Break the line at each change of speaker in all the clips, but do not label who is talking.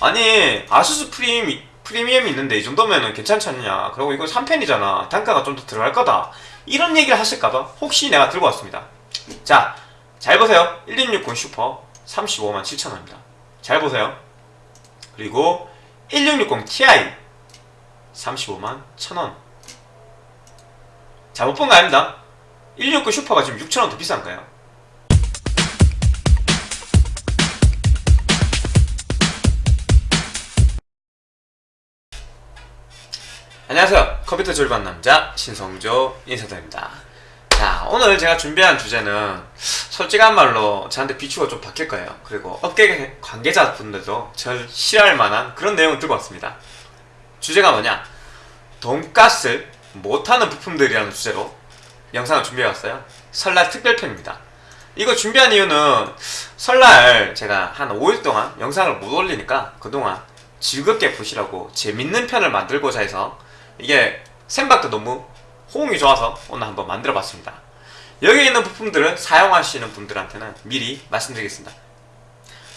아니 아수스 프리미, 프리미엄이 있는데 이 정도면은 괜찮지 않냐. 그리고 이거 3팬이잖아. 단가가 좀 더 들어갈 거다. 이런 얘기를 하실까봐 혹시 내가 들고 왔습니다. 자 잘 보세요. 1660 슈퍼 35만 7천원입니다. 잘 보세요. 그리고 1660 Ti 35만 1천원. 잘못 본 거 아닙니다. 169 슈퍼가 지금 6천원 더 비싼가요? 안녕하세요. 컴퓨터 조립한 남자 신성조 인사드립니다. 자 오늘 제가 준비한 주제는 솔직한 말로 저한테 비추가 좀 바뀔 거예요. 그리고 업계 관계자분들도 절 싫어할 만한 그런 내용을 들고 왔습니다. 주제가 뭐냐? 돈가스 못하는 부품들이라는 주제로 영상을 준비해왔어요. 설날 특별편입니다. 이거 준비한 이유는 설날 제가 한 5일 동안 영상을 못 올리니까 그동안 즐겁게 보시라고 재밌는 편을 만들고자 해서 이게 생각도 너무 호응이 좋아서 오늘 한번 만들어 봤습니다. 여기 있는 부품들을 사용하시는 분들한테는 미리 말씀드리겠습니다.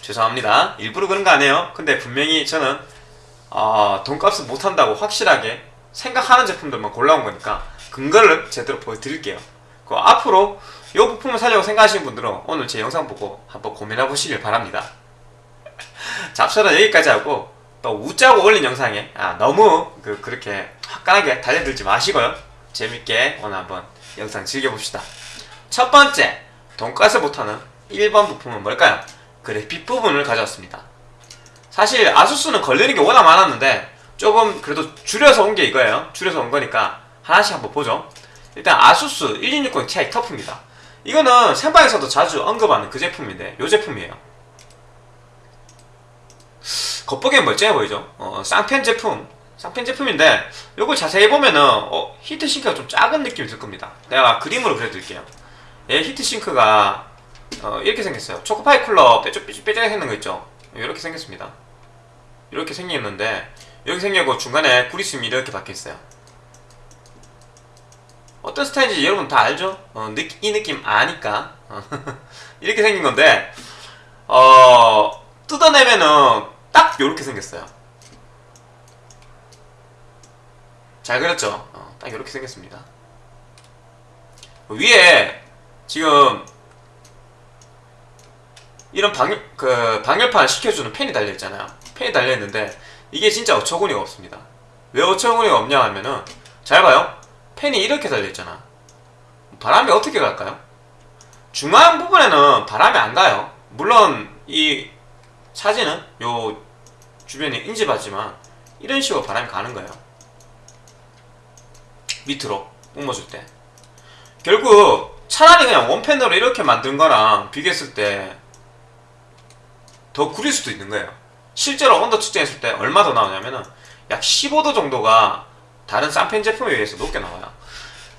죄송합니다. 일부러 그런 거 아니에요. 근데 분명히 저는 어, 돈값을 못한다고 확실하게 생각하는 제품들만 골라온 거니까 근거를 제대로 보여드릴게요. 그 앞으로 이 부품을 사려고 생각하시는 분들은 오늘 제 영상 보고 한번 고민해 보시길 바랍니다. 잡설은 여기까지 하고 또 웃자고 올린 영상에. 아, 너무 그, 그렇게 화끈하게 달려들지 마시고요. 재밌게 오늘 한번 영상 즐겨봅시다. 첫 번째 돈가스 못하는 1번 부품은 뭘까요? 그래픽 부분을 가져왔습니다. 사실 아수스는 걸리는 게 워낙 많았는데 조금 그래도 줄여서 온 게 이거예요. 줄여서 온 거니까 하나씩 한번 보죠. 일단 아수스 1660 Ti 터프입니다. 이거는 생방에서도 자주 언급하는 그 제품인데 이 제품이에요 겉보기엔 멀쩡해 보이죠? 어, 쌍펜 제품. 쌍펜 제품인데 이걸 자세히 보면은 어, 히트싱크가 좀 작은 느낌이 들 겁니다. 내가 그림으로 그려드릴게요. 얘 히트싱크가 어, 이렇게 생겼어요. 초코파이 쿨러 뾰족뾰족하게 생긴 거 있죠? 이렇게 생겼습니다. 이렇게 생겼는데 여기 생기고 중간에 구리스이 이렇게 박혀있어요. 어떤 스타일인지 여러분 다 알죠? 어, 느, 이 느낌 아니까. 이렇게 생긴 건데 어, 뜯어내면은 딱 요렇게 생겼어요. 잘 그렸죠? 어, 딱 요렇게 생겼습니다. 위에 지금 이런 방열, 그 방열판 시켜주는 펜이 달려있잖아요. 펜이 달려있는데 이게 진짜 어처구니가 없습니다. 왜 어처구니가 없냐 하면은 잘 봐요. 펜이 이렇게 달려있잖아. 바람이 어떻게 갈까요? 중앙 부분에는 바람이 안 가요. 물론 이 사진은 요 주변에 인집하지만 이런 식으로 바람이 가는 거예요. 밑으로 뿜어줄 때. 결국 차라리 그냥 원펜으로 이렇게 만든 거랑 비교했을 때 더 구릴 수도 있는 거예요. 실제로 온도 측정했을 때 얼마 더 나오냐면은 약 15도 정도가 다른 쌍팬 제품에 비해서 높게 나와요.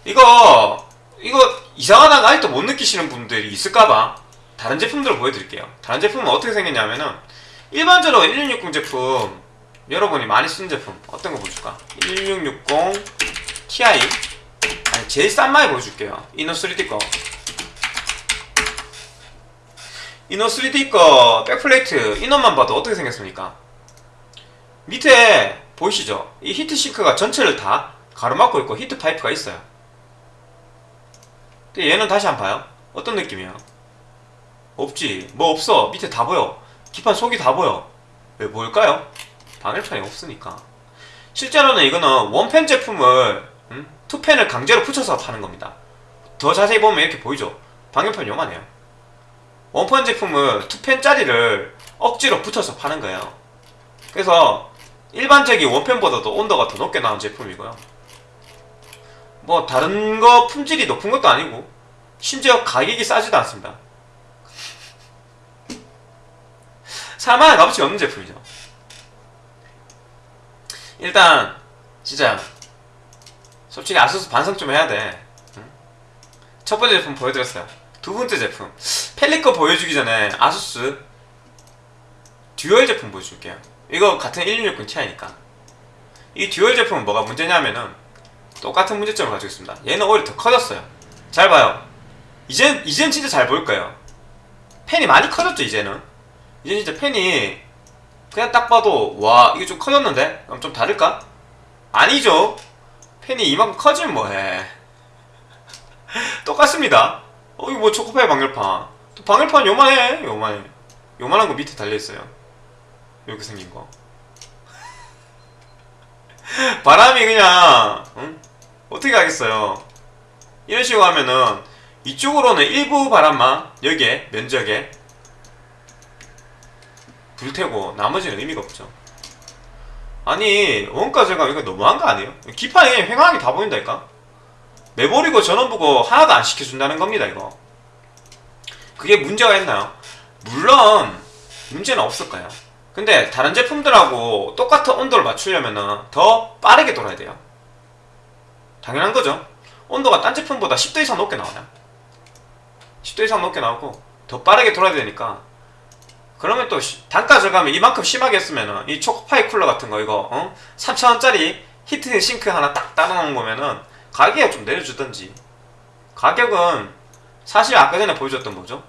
이거 이거 이상하다고 아직도 못 느끼시는 분들이 있을까봐 다른 제품들을 보여드릴게요. 다른 제품은 어떻게 생겼냐면은 일반적으로 1660 제품 여러분이 많이 쓰는 제품 어떤 거 보여줄까? 1660 Ti 아니 제일 싼 마이 보여줄게요. 이노 3D 거. 이노 3D 거 backplate 이노만 봐도 어떻게 생겼습니까? 밑에 보이시죠? 이 heat sink가 전체를 다 가로막고 있고 heat pipe가 있어요. 근데 얘는 다시 한번 봐요. 어떤 느낌이에요 없지. 뭐 없어. 밑에 다 보여. 기판 속이 다 보여. 왜 보일까요? 방열판이 없으니까. 실제로는 이거는 one fan 제품을 음? two fan을 강제로 붙여서 파는 겁니다. 더 자세히 보면 이렇게 보이죠? 방열판 요만해요. 원펜 제품을 투펜짜리를 억지로 붙여서 파는 거예요. 그래서 일반적인 원펜보다도 온도가 더 높게 나온 제품이고요. 뭐 다른 거 품질이 높은 것도 아니고 심지어 가격이 싸지도 않습니다 4만원 값어치 없는 제품이죠. 일단 진짜 솔직히 아수스 반성 좀 해야 돼 첫 번째 제품 보여드렸어요. 두 번째 제품. 펠리커 보여주기 전에 아수스 dual 제품 보여줄게요. 이거 같은 1660 Ti니까. 이 dual 제품은 뭐가 문제냐면은 똑같은 문제점을 가지고 있습니다. 얘는 오히려 더 커졌어요. 잘 봐요. 이젠 이젠 진짜 잘 보일 거예요. 팬이 많이 커졌죠 이제는 이제 진짜 팬이 그냥 딱 봐도 와 이게 좀 커졌는데? 그럼 좀 다를까? 아니죠. 팬이 이만큼 커지면 뭐해. 똑같습니다. 어 이거 뭐 초코파이 방열판. 또 방열판 요만해. 요만해. 요만한 거 밑에 달려있어요. 이렇게 생긴 거. 바람이 그냥 응? 어떻게 하겠어요? 이런 식으로 하면은 이쪽으로는 일부 바람만 여기에 면적에 불태고 나머지는 의미가 없죠. 아니 원가 제가 이거 너무한 거 아니에요? 기판이 횡하게 다 보인다니까? 내버리고 전원 보고 하나도 안 시켜준다는 겁니다 이거. 그게 문제가 있나요? 물론 문제는 없을 거예요? 근데 다른 제품들하고 똑같은 온도를 맞추려면 더 빠르게 돌아야 돼요. 당연한 거죠. 온도가 딴 제품보다 10도 이상 높게 나와요 10도 이상 높게 나오고 더 빠르게 돌아야 되니까 그러면 또 시- 단가 절감을 이만큼 심하게 했으면은 이 초코파이 cooler 같은 거 이거 어? 3,000원짜리 heat sink 하나 딱 따라놓은 거면은 가격을 좀 내려주던지 가격은 사실 아까 전에 보여줬던 뭐죠?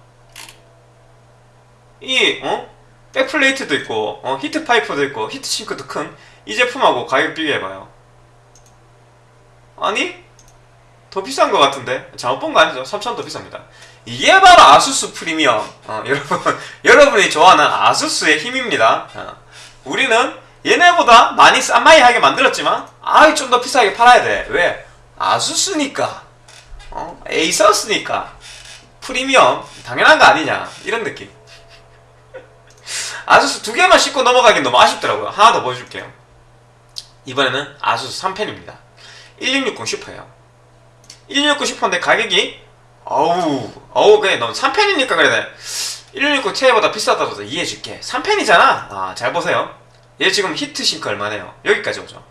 이 어? backplate도 있고 어? heat pipe도 있고 heat sink도 큰 이 제품하고 가격 비교해봐요 아니 더 비싼 것 같은데? 잘못 본 거 아니죠? 3,000원 더 비쌉니다. 이게 바로 아수스 프리미엄. 어, 여러분 여러분이 좋아하는 아수스의 힘입니다. 어, 우리는 얘네보다 많이 싼마이하게 만들었지만 아이 좀 더 비싸게 팔아야 돼. 왜? 아수스니까. 어? 에이서스니까. 프리미엄. 당연한 거 아니냐. 이런 느낌. 아수스 두 개만 싣고 넘어가긴 너무 아쉽더라고요. 하나 더 보여줄게요. 이번에는 아수스 3펜입니다. 1660 슈퍼예요 1660 슈퍼인데 가격이? 어우 어우 그래 넌 3펜이니까 그래. 1660 Ti보다 비싸다고 이해해줄게. 3펜이잖아. 아 잘 보세요. 얘 지금 히트 싱크 얼마네요? 여기까지 오죠.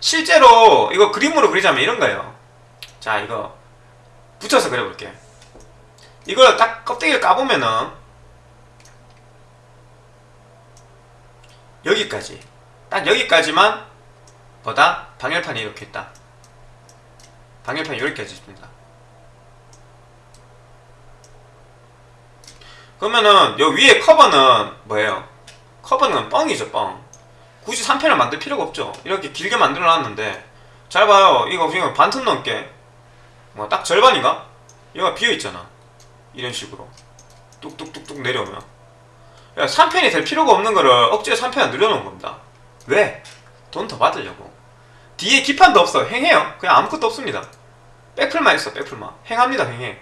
실제로 이거 그림으로 그리자면 이런 거예요. 자 이거 붙여서 그려볼게. 이걸 딱 껍데기를 까보면은 여기까지. 딱 여기까지만 보다 방열판이 이렇게 있다 방열판이 여기까지 있습니다. 그러면은 요 위에 커버는 뭐예요? 커버는 뻥이죠 뻥. 굳이 3편을 만들 필요가 없죠. 이렇게 길게 만들어 놨는데 잘 봐요. 이거 지금 반틈 넘게. 뭐 딱 절반인가? 얘가 비어있잖아. 이런 식으로. 뚝뚝뚝뚝 내려오면. 야 3편이 될 필요가 없는 거를 억지로 3편을 늘려놓은 겁니다. 왜? 돈 더 받으려고 뒤에 기판도 없어. 횡해요. 그냥 아무것도 없습니다. 백플만 있어 백플만. 횡합니다 횡해.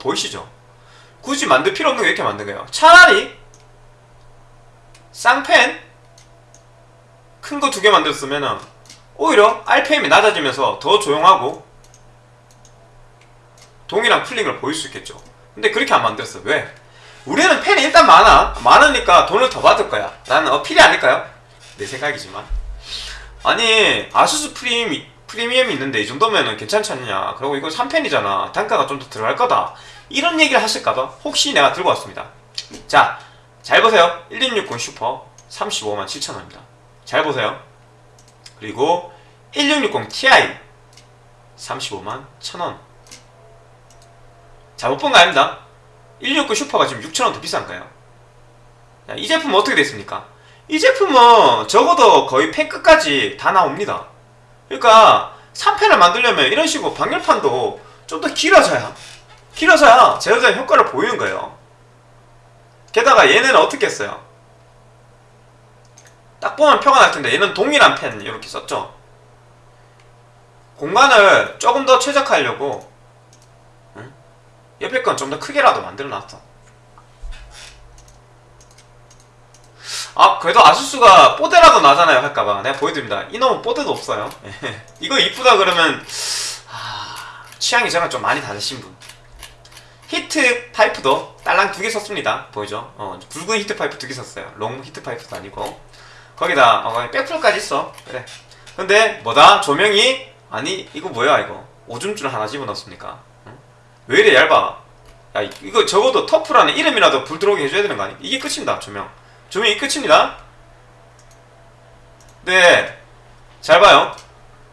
보이시죠? 굳이 만들 필요 없는 거 이렇게 만든 거예요. 차라리 쌍펜 큰 거 두 개 만들었으면은 오히려 RPM이 낮아지면서 더 조용하고 동일한 cooling을 보일 수 있겠죠. 근데 그렇게 안 만들었어. 왜? 우리는 팬이 일단 많아. 많으니까 돈을 더 받을 거야. 라는 어필이 아닐까요? 내 생각이지만 아니 아수스 프리미, 프리미엄이 있는데 이 정도면은 괜찮지 않냐. 그리고 이거 3팬이잖아. 단가가 좀 더 들어갈 거다. 이런 얘기를 하실까봐 혹시 내가 들고 왔습니다. 자 잘 보세요. 1660 슈퍼 35만 7천원입니다. 잘 보세요. 그리고 1660 Ti 35만 1천원. 잘못 본 거 아닙니다. 169 슈퍼가 지금 6천원 더 비싼 거예요. 자, 이 제품은 어떻게 됐습니까? 이 제품은 적어도 거의 팬 끝까지 다 나옵니다 그러니까 3팬을 만들려면 이런 식으로 방열판도 좀 더 길어져야 길어져야 제대로 된 효과를 보이는 거예요 게다가 얘네는 어떻게 했어요? 딱 보면 표가 날 텐데 얘는 동일한 팬 이렇게 썼죠 공간을 조금 더 최적화하려고 응? 옆에 건 좀 더 크게라도 만들어 놨어 아 그래도 아수스가 뽀대라도 나잖아요 할까봐. 내가 보여드립니다. 이놈은 뽀대도 없어요. 이거 이쁘다 그러면 아, 취향이 저랑 좀 많이 다르신 분. heat pipe도 딸랑 두 개 썼습니다. 보이죠? 어, 굵은 heat pipe 두 개 썼어요. long heat pipe도 아니고. 거기다 어, 백풀까지 있어. 그래. 근데 뭐다? 조명이 아니 이거 뭐야 이거? 오줌줄 하나 집어넣습니까? 응? 왜 이래 얇아? 야 이- 이거 적어도 터프라는 이름이라도 불 들어오게 해줘야 되는 거 아니? 이게 끝입니다 조명 조명이 끝입니다. 네 잘 봐요.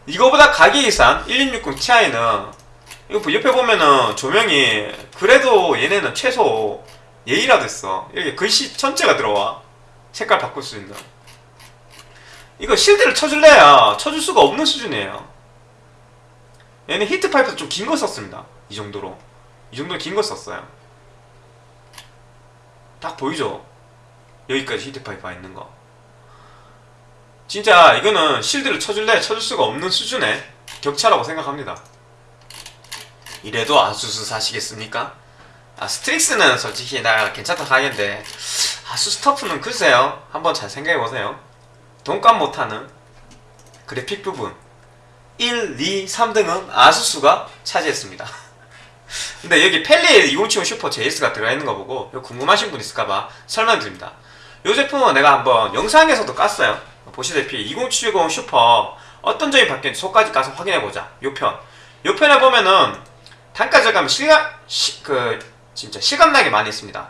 이거보다 가격이 싼 1660 Ti는 이거 보- 옆에 보면은 조명이 그래도 얘네는 최소 예의라도 있어 여기 글씨 전체가 들어와. 색깔 바꿀 수 있는. 이거 shield를 쳐줄래야 쳐줄 수가 없는 수준이에요. 얘는 heat pipe도 좀 긴 거 썼습니다. 이 정도로. 이 정도 긴 거 썼어요. 딱 보이죠 여기까지 heat pipe가 있는 거. 진짜 이거는 shield를 쳐줄래? 쳐줄 수가 없는 수준의 격차라고 생각합니다. 이래도 아수스 사시겠습니까? 아 STRIX는 솔직히 나 괜찮다 하겠는데 아수스 TUF는 글쎄요 한번 잘 생각해보세요. 돈값 못하는 그래픽 부분. 1, 2, 3등은 아수스가 차지했습니다. 근데 여기 Palit 2070 Super JS가 들어가 있는 거 보고 궁금하신 분 있을까봐 설명드립니다 이 제품은 내가 한번 영상에서도 깠어요. 보시다시피 2070 슈퍼 어떤 점이 바뀌었는지 속까지 가서 확인해보자. 요편. 요편에 보면은 단가 절감 실감 시, 그 진짜 실감나게 많이 있습니다.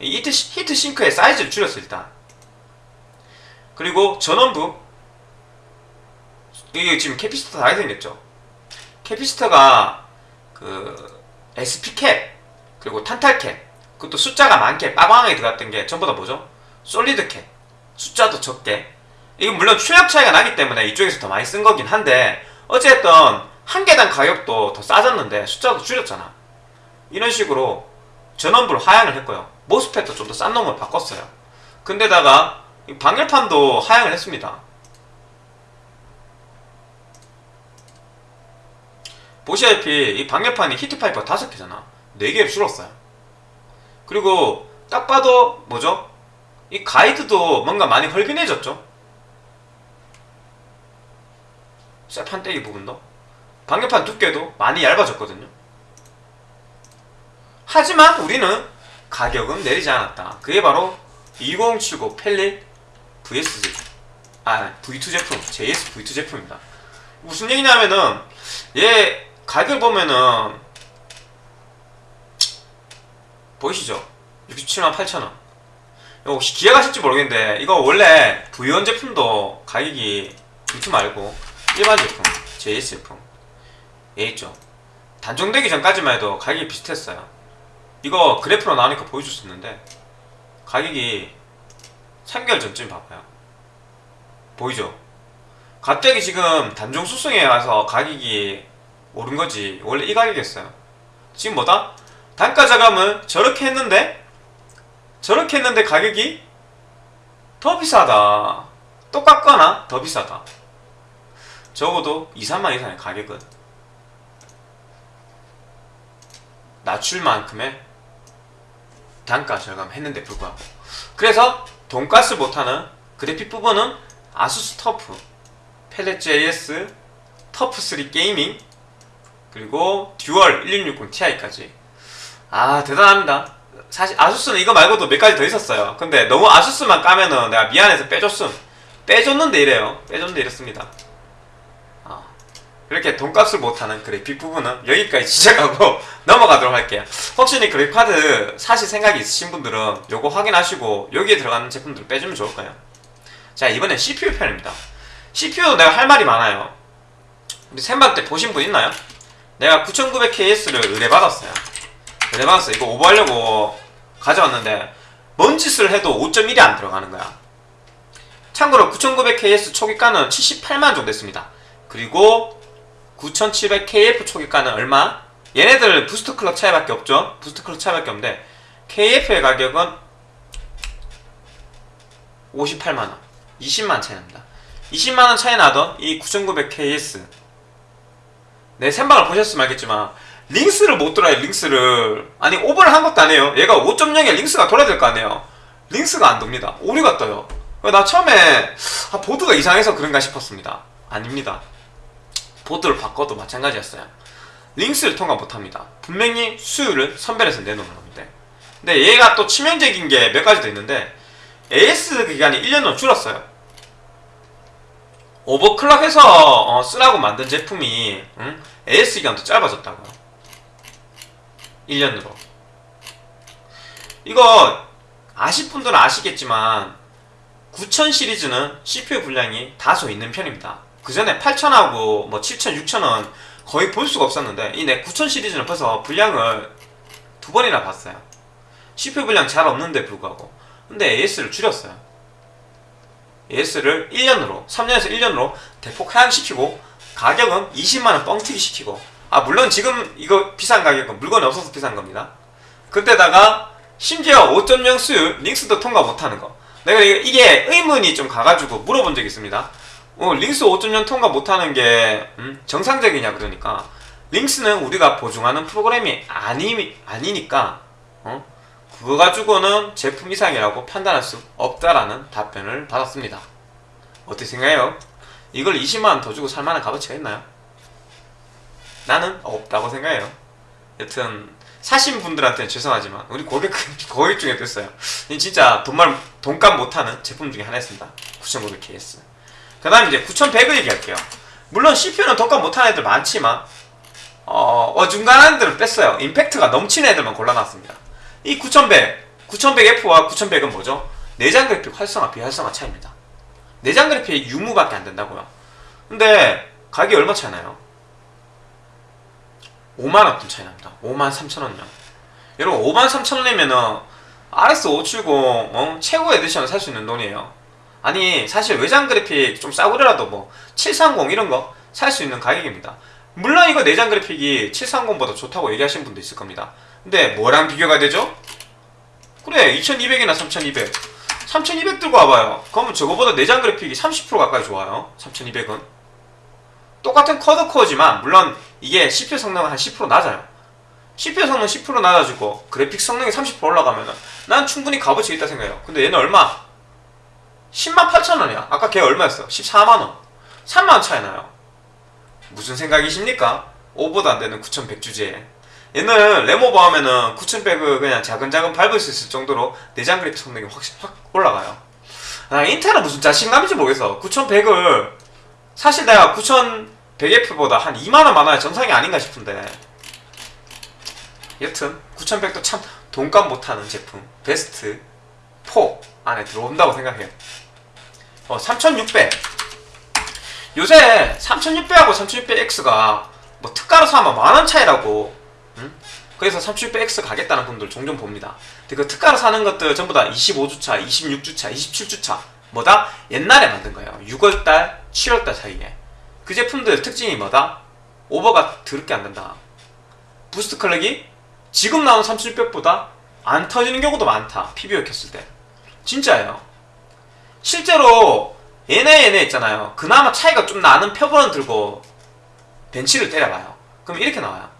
이 heat, heat sink의 사이즈를 줄였어 일단. 그리고 전원부. 이게 지금 capacitor 다 생겼죠? capacitor가 그 SP cap 그리고 탄탈 캡 그것도 숫자가 많게 빠방하게 들어갔던 게 전부 다 뭐죠? solid cap 숫자도 적게. 이건 물론 출력 차이가 나기 때문에 이쪽에서 더 많이 쓴 거긴 한데 어쨌든 한 개당 가격도 더 싸졌는데 숫자도 줄였잖아. 이런 식으로 전원부를 하향을 했고요. 모스펫도 좀 더 싼 놈을 바꿨어요. 근데다가 이 방열판도 하향을 했습니다. 보시다시피 이 방열판이 히트파이프가 다섯 개잖아. 네 개로 줄었어요. 그리고 딱 봐도 뭐죠? 이 가이드도 뭔가 많이 헐빈해졌죠? 쇠판떼기 부분도? 방열판 두께도 많이 얇아졌거든요. 하지만 우리는 가격은 내리지 않았다. 그게 바로 2079 펠릿 VS 아 V2 제품 JS V2 제품입니다. 무슨 얘기냐면은 얘 가격 보면은 보이시죠? 67만 8천원. 이거 혹시 기억하실지 모르겠는데 이거 원래 V1 제품도 가격이 V2 말고 일반 제품 JS 제품 예 있죠. 단종되기 전까지만 해도 가격이 비슷했어요. 이거 그래프로 나오니까 보여줄 수 있는데 가격이 3개월 전쯤 봐봐요. 보이죠? 갑자기 지금 단종 수송에 와서 가격이 오른 거지. 원래 이 가격이었어요. 지금 뭐다? 단가 자감을 저렇게 했는데 저렇게 했는데 가격이 더 비싸다. 똑같거나 더 비싸다. 적어도 2, 3만 이상의 가격은 낮출 만큼의 단가 절감했는데 불구하고. 그래서 돈값 못하는 그래픽 부분은 아수스 TUF Palit JS TUF3 Gaming 그리고 Dual 1660 Ti까지. 아 대단합니다 사실 아수스는 이거 말고도 몇 가지 더 있었어요. 근데 너무 아수스만 까면은 내가 미안해서 빼줬음. 빼줬는데 이래요. 빼줬는데 이렇습니다. 아, 그렇게 돈값을 못하는 그래픽 부분은 여기까지 지적하고 넘어가도록 할게요. 혹시 그래픽카드 사실 생각이 있으신 분들은 요거 확인하시고 여기에 들어가는 제품들을 빼주면 좋을까요? 자 이번엔 CPU 편입니다. CPU도 내가 할 말이 많아요. 우리 생방 때 보신 분 있나요? 내가 9900KS를 의뢰받았어요 의뢰받았어 이거 오버하려고 가져왔는데 뭔 짓을 해도 5.1이 안 들어가는 거야. 참고로 9900KS 초기가는 78만 정도 됐습니다. 그리고 9700KF 초기가는 얼마? 얘네들 boost clock 차이밖에 없죠? boost clock 차이밖에 없는데 KF의 가격은 58만원. 20만 차이 납니다. 20만원 차이 나던 이 9900KS 내 생방을 보셨으면 알겠지만 LinX를 못 돌아요 LinX를. 아니 오버를 한 것도 아니에요. 얘가 5.0에 LinX가 돌아야 될 거 아니에요. LinX가 안 돕니다. 오류가 떠요. 나 처음에 아, 보드가 이상해서 그런가 싶었습니다. 아닙니다. 보드를 바꿔도 마찬가지였어요. LinX를 통과 못합니다. 분명히 수율을 선별해서 내놓는 건데 근데 얘가 또 치명적인 게 몇 가지 더 있는데 AS 기간이 1년으로 줄었어요. 오버클럭해서 어, 쓰라고 만든 제품이 응? AS 기간도 짧아졌다고 1년으로. 이거 아실 분들은 아시겠지만 9000 시리즈는 CPU 분량이 다소 있는 편입니다. 그 전에 8000하고 뭐 7000, 6000은 거의 볼 수가 없었는데 이내9000 시리즈는 벌써 분량을 두 번이나 봤어요. CPU 분량 잘 없는데 불구하고. 근데 AS를 줄였어요. AS를 1년으로 3년에서 1년으로 대폭 하향시키고 가격은 20만원 뻥튀기 시키고 아 물론 지금 이거 비싼 가격은 물건이 없어서 비싼 겁니다 그때다가 심지어 5.0 수율 링스도 통과 못하는 거 내가 이게- 의문이 좀 가가지고 물어본 적이 있습니다 어, 링스 5.0 통과 못하는 게 음, 정상적이냐 그러니까 링스는 우리가 보증하는 프로그램이 아니, 아니니까 어? 그거 가지고는 제품 이상이라고 판단할 수 없다라는 답변을 받았습니다 어떻게 생각해요? 이걸 20만원 더 주고 살만한 값어치가 있나요? 나는 없다고 생각해요. 여튼 사신 분들한테는 죄송하지만 우리 고객 중에도 있어요. 이 진짜 돈말 돈값 못하는 제품 중에 하나였습니다. 9500KS 그 다음 이제 9100을 얘기할게요. 물론 CPU는 돈값 못하는 애들 많지만 어, 어중간한 애들을 뺐어요. 임팩트가 넘치는 애들만 골라놨습니다. 이 9100 9100F와 9100은 뭐죠? 내장 그래픽 활성화 비활성화 차이입니다. 내장 그래픽 유무밖에 안 된다고요. 근데 가격이 얼마 차이 나요? 5만원 차이 납니다. 5만 3천원요. 여러분 5만 3천원이면은 RX570 어? 최고 edition을 살 수 있는 돈이에요. 아니 사실 외장 그래픽 좀 싸구려라도 뭐 730 이런 거 살 수 있는 가격입니다. 물론 이거 내장 그래픽이 730보다 좋다고 얘기하시는 분도 있을 겁니다. 근데 뭐랑 비교가 되죠? 그래 2200이나 3200 3200 들고 와봐요. 그러면 저거보다 내장 그래픽이 30% 가까이 좋아요. 3200은 똑같은 쿼드 코어지만 물론 이게 CPU 성능은 한 10% 낮아요. CPU 성능 10% 낮아지고 그래픽 성능이 30% 올라가면 난 충분히 값어치 있다 생각해요. 근데 얘는 얼마? 10만 8천 원이야. 아까 걔 얼마였어? 14만 원. 3만 원 차이 나요. 무슨 생각이십니까? 5보다 안 되는 9100 주제에. 얘는 레모버 하면은 9100을 그냥 자근자근 밟을 수 있을 정도로 내장 그래픽 성능이 확실히 확 올라가요. 아, 인텔은 무슨 자신감인지 모르겠어. 9100을 사실 내가 9100F보다 한 2만원 많아야 정상이 아닌가 싶은데. 여튼 9100도 참 돈값 못하는 제품 베스트 4 안에 들어온다고 생각해요. 어, 3600 요새 3600하고 3600X가 뭐 특가로 사면 만원 차이라고 응? 그래서 3600X 가겠다는 분들 종종 봅니다. 근데 그 특가로 사는 것들 전부 다 25주차, 26주차, 27주차 뭐다? 옛날에 만든 거예요. 6월달, 7월달 사이에 그 제품들 특징이 뭐다? 오버가 더럽게 안 된다. boost clock이 지금 나온 3600보다 안 터지는 경우도 많다. PBO 켰을 때. 진짜예요. 실제로 얘네 얘네 있잖아요. 그나마 차이가 좀 나는 표본을 들고 벤치를 때려봐요. 그럼 이렇게 나와요.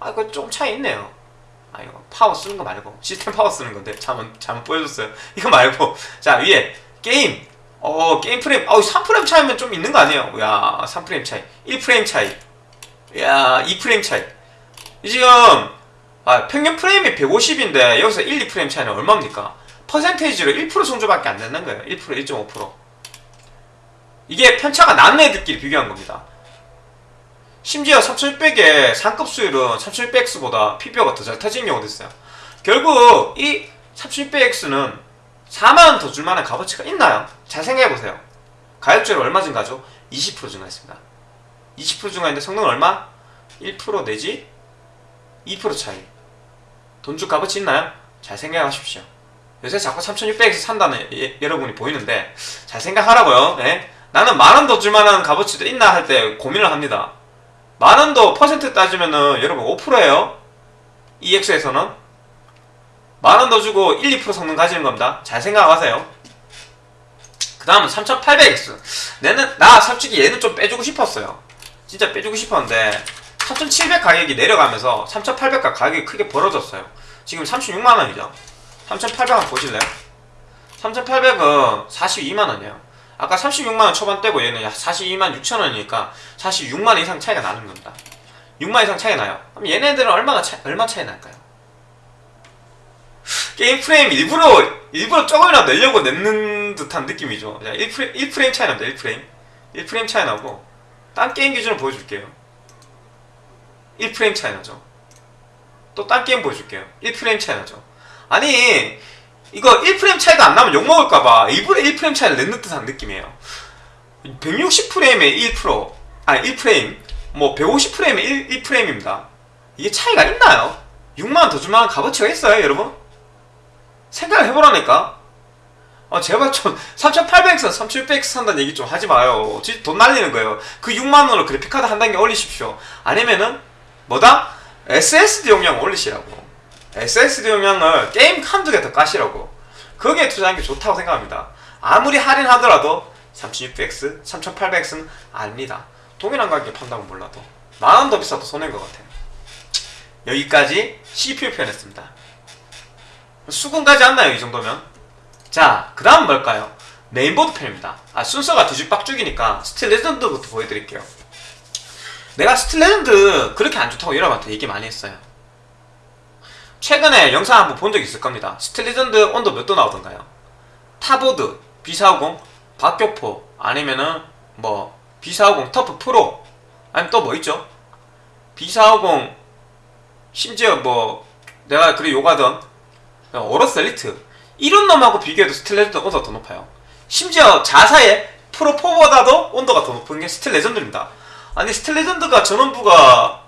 아 이거 조금 차이 있네요. 아 이거 파워 쓰는 거 말고. 시스템 파워 쓰는 건데. 잘못 보여줬어요. 이거 말고. 자 위에 게임 어 게임 프레임 어 3프레임 차이면 좀 있는 거 아니에요? 야 3프레임 차이. 1프레임 차이. 야 2프레임 차이. 지금 아, 평균 프레임이 150인데 여기서 1, 2프레임 차이는 얼마입니까? percentage로 1% 정도밖에 안 되는 거예요. 1% 1.5% 이게 편차가 나는 애들끼리 비교한 겁니다. 심지어 3600의 상급 수율은 3600X보다 PBO가 더 잘 터지는 경우도 있어요. 결국 이 3600X는 4만원 더 줄만한 값어치가 있나요? 잘 생각해보세요 가격적으로 얼마 증가죠? 20% 증가했습니다 20% 증가했는데 성능은 얼마? 1% 내지 2% 차이 돈줄 값어치 있나요? 잘 생각하십시오 요새 자꾸 3600에서 산다는 예- 여러분이 보이는데 잘 생각하라고요 예? 나는 만원 더 줄만한 값어치도 있나 할 때 고민을 합니다 만원 더 퍼센트 따지면은 여러분 5%예요 EX에서는 만원 더 주고 1, 2% 성능 가지는 겁니다. 잘 생각하세요. 그 다음은 3800X 내는 나 솔직히 얘는 좀 빼주고 싶었어요. 진짜 빼주고 싶었는데 3700 가격이 내려가면서 3800과 가격이 크게 벌어졌어요. 지금 36만원이죠. 3800 한번 보실래요? 3800은 42만원이에요. 아까 36만원 초반대고 얘는 42만 6천원이니까 46만원 이상 차이가 나는 겁니다. 6만 이상 차이 나요. 그럼 얘네들은 얼마나 차, 얼마 차이 날까요? 게임 프레임 일부러 일부러 조금이라도 내려고 냈는 듯한 느낌이죠. 1프레임, 1프레임 차이 납니다 1프레임. 1프레임 차이 나고 딴 게임 기준으로 보여줄게요. 1프레임 차이 나죠. 또 딴 게임 보여줄게요. 1프레임 차이 나죠. 아니 이거 1프레임 차이가 안 나면 욕먹을까봐 일부러 1프레임 차이를 냈는 듯한 느낌이에요. 160프레임에 1% 아니 1프레임 뭐 150프레임에 1, 1프레임입니다. 이게 차이가 있나요? 6만원 더 줄만한 값어치가 있어요 여러분? 생각을 해보라니까. 아 제발 좀 3800X, 3600X 산다는 얘기 좀 하지 마요. 돈 날리는 거예요. 그 6만원으로 그래픽카드 한 단계 올리십시오. 아니면은 뭐다? SSD 용량 올리시라고. SSD 용량을 게임 한두 개 더 까시라고. 거기에 투자하는 게 좋다고 생각합니다. 아무리 할인하더라도 3600X, 3800X는 아닙니다. 동일한 가격에 판다고 몰라도. 만원 더 비싸도 손해인 것 같아요. 여기까지 CPU 편 했습니다 수긍가지 않나요 이 정도면? 자, 그 다음 뭘까요? 메인보드 편입니다. 아, 순서가 뒤죽박죽이니까 Steel Legend부터 보여드릴게요. 내가 Steel Legend 그렇게 안 좋다고 여러분한테 얘기 많이 했어요. 최근에 영상 한번 본 적 있을 겁니다. Steel Legend 온도 몇 도 나오던가요? 타보드, B450, 박격포, 아니면은 뭐 B450 TUF Pro, 아니면 또 뭐 있죠? B450 심지어 뭐 내가 그래 욕하던 AORUS Elite 이런 놈하고 비교해도 Steel Legend 온도가 더 높아요. 심지어 자사의 Pro4보다도 온도가 더 높은 게 Steel Legend입니다. 아니 Steel Legend가 전원부가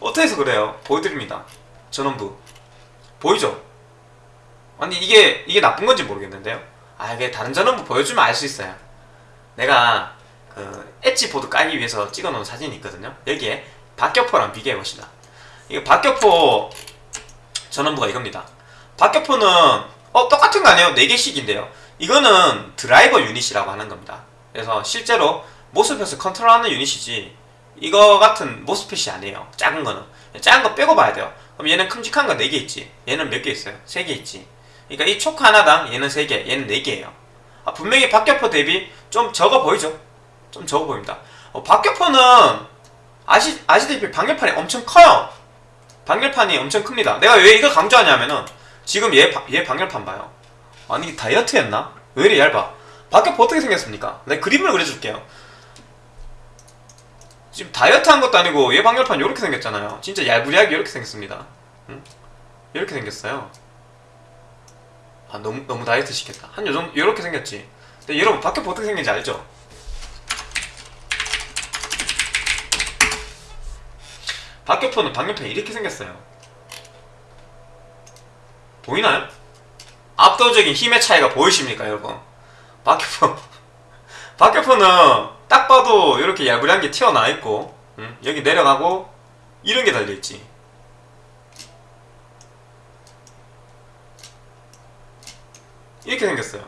어떻게 해서 그래요? 보여드립니다. 전원부 보이죠? 아니 이게 이게 나쁜 건지 모르겠는데요. 아 이게 다른 전원부 보여주면 알 수 있어요. 내가 그 엣지 보드 까기 위해서 찍어놓은 사진이 있거든요. 여기에 박격포랑 비교해 봅시다. 이거 박격포 전원부가 이겁니다. 박격포는 어 똑같은 거 아니에요? 4개씩인데요. 이거는 드라이버 유닛이라고 하는 겁니다. 그래서 실제로 모스펫을 컨트롤하는 유닛이지 이거 같은 모스펫이 아니에요. 작은 거는. 작은 거 빼고 봐야 돼요. 그럼 얘는 큼직한 거 4개 있지. 얘는 몇 개 있어요? 3개 있지. 그러니까 이 초크 하나당 얘는 3개, 얘는 4개예요. 아, 분명히 박격포 대비 좀 적어 보이죠? 좀 적어 보입니다. 어, 박격포는 아시, 아시다시피 방열판이 엄청 커요. 방열판이 엄청 큽니다. 내가 왜 이걸 강조하냐면은 지금 얘, 바- 얘 방열판 봐요. 아니 다이어트 했나? 왜 이리 얇아? 박격포 어떻게 생겼습니까? 내가 그림을 그려줄게요. 지금 다이어트 한 것도 아니고 얘 방열판 이렇게 생겼잖아요. 진짜 얄부리하게 이렇게 생겼습니다. 응? 이렇게 생겼어요. 아 너무 너무 다이어트 시켰다. 한 요정 이렇게 생겼지. 근데 여러분 박격포 어떻게 생긴지 알죠? 박격포는 방열판이 이렇게 생겼어요. 보이나요? 압도적인 힘의 차이가 보이십니까, 여러분? 박격포. 박격포는 딱 봐도 이렇게 야부리한 게 튀어나와 있고, 음, 여기 내려가고, 이런 게 달려있지. 이렇게 생겼어요.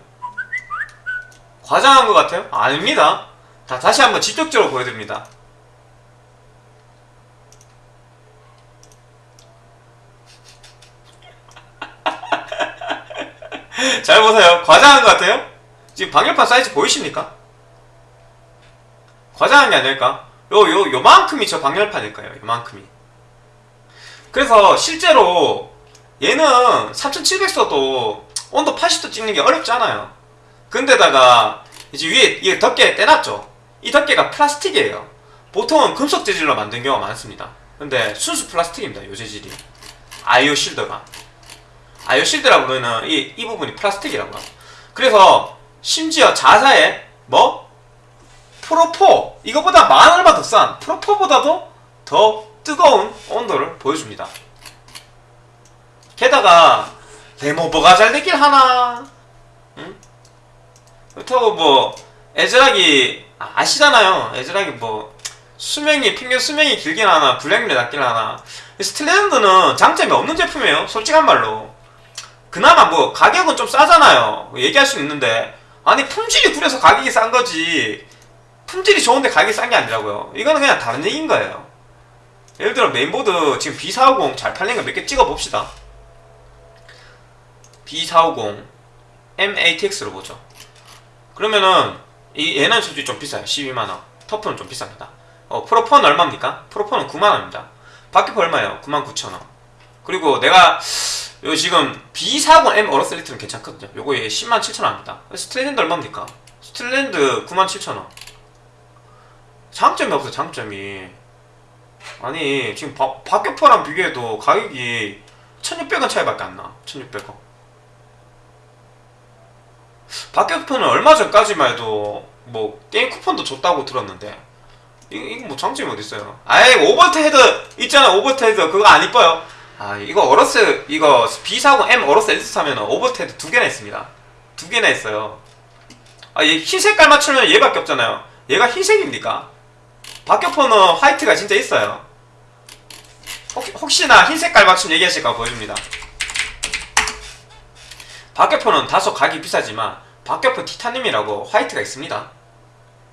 과장한 것 같아요? 아닙니다. 자, 다시 한번 직접적으로 보여드립니다. 잘 보세요. 과장한 것 같아요? 지금 방열판 사이즈 보이십니까? 과장한 게 아닐까? 요, 요, 요만큼이 저 방열판일 까요? 요만큼이. 그래서 실제로 얘는 3700 써도 온도 80도 찍는 게 어렵지 않아요. 근데다가 이제 위에 이게 덮개 떼놨죠? 이 덮개가 플라스틱이에요. 보통은 금속 재질로 만든 경우가 많습니다. 근데 순수 플라스틱입니다. 요 재질이. 아이오 실더가. 아이오 실드라고 부르는 이, 이 부분이 플라스틱이라고 합니다. 그래서 심지어 자사에 뭐? 프로4 이거보다 만 얼마 더 싼 프로4보다도 더 뜨거운 온도를 보여줍니다. 게다가 레모버가 잘 되길 하나? 응? 그렇다고 뭐 에즈락이 아, 아시잖아요. 에즈락이 뭐 수명이 평균 수명이 길긴 하나 불량률이 낮긴 하나. Steel Legend는 장점이 없는 제품이에요. 솔직한 말로 그나마 뭐 가격은 좀 싸잖아요. 얘기할 수 있는데. 아니 품질이 구려서 가격이 싼 거지. 품질이 좋은데 가격이 싼 게 아니라고요. 이거는 그냥 다른 얘기인 거예요. 예를 들어 메인보드 지금 B450 잘 팔린 거 몇 개 찍어 봅시다. B450 mATX로 보죠. 그러면은 이 얘는 솔직히 좀 비싸요. 12만원. TUF는 좀 비쌉니다. 어, Pro4는 얼마입니까? Pro4는 9만원입니다. 박격포 얼마예요? 99,000원. 그리고 내가 요 지금 B40M AORUS Elite는 괜찮거든요. 요거 얘 10만 7천원입니다. Steel Legend 얼마입니까? Steel Legend 9만 7천원. 장점이 없어 장점이. 아니 지금 바, 박격포랑 비교해도 가격이 1600원 차이밖에 안나. 1600원. 박격포는 얼마 전까지만 해도 뭐 게임 쿠폰도 줬다고 들었는데 이거, 뭐 장점이 어딨어요? 아이 오버트 헤드 있잖아 오버트 헤드. 그거 안 이뻐요 아 이거 AORUS 이거 B40 M AORUS Elite 하면 오버테드 두 개나 있습니다. 두 개나 있어요. 아얘 흰색깔 맞추면 얘밖에 없잖아요. 얘가 흰색입니까? 박격포는 화이트가 진짜 있어요. 혹, 혹시나 흰색깔 맞춤 얘기하실까 보여줍니다. 박격포는 다소 가격이 비싸지만 박격포 티타늄이라고 화이트가 있습니다.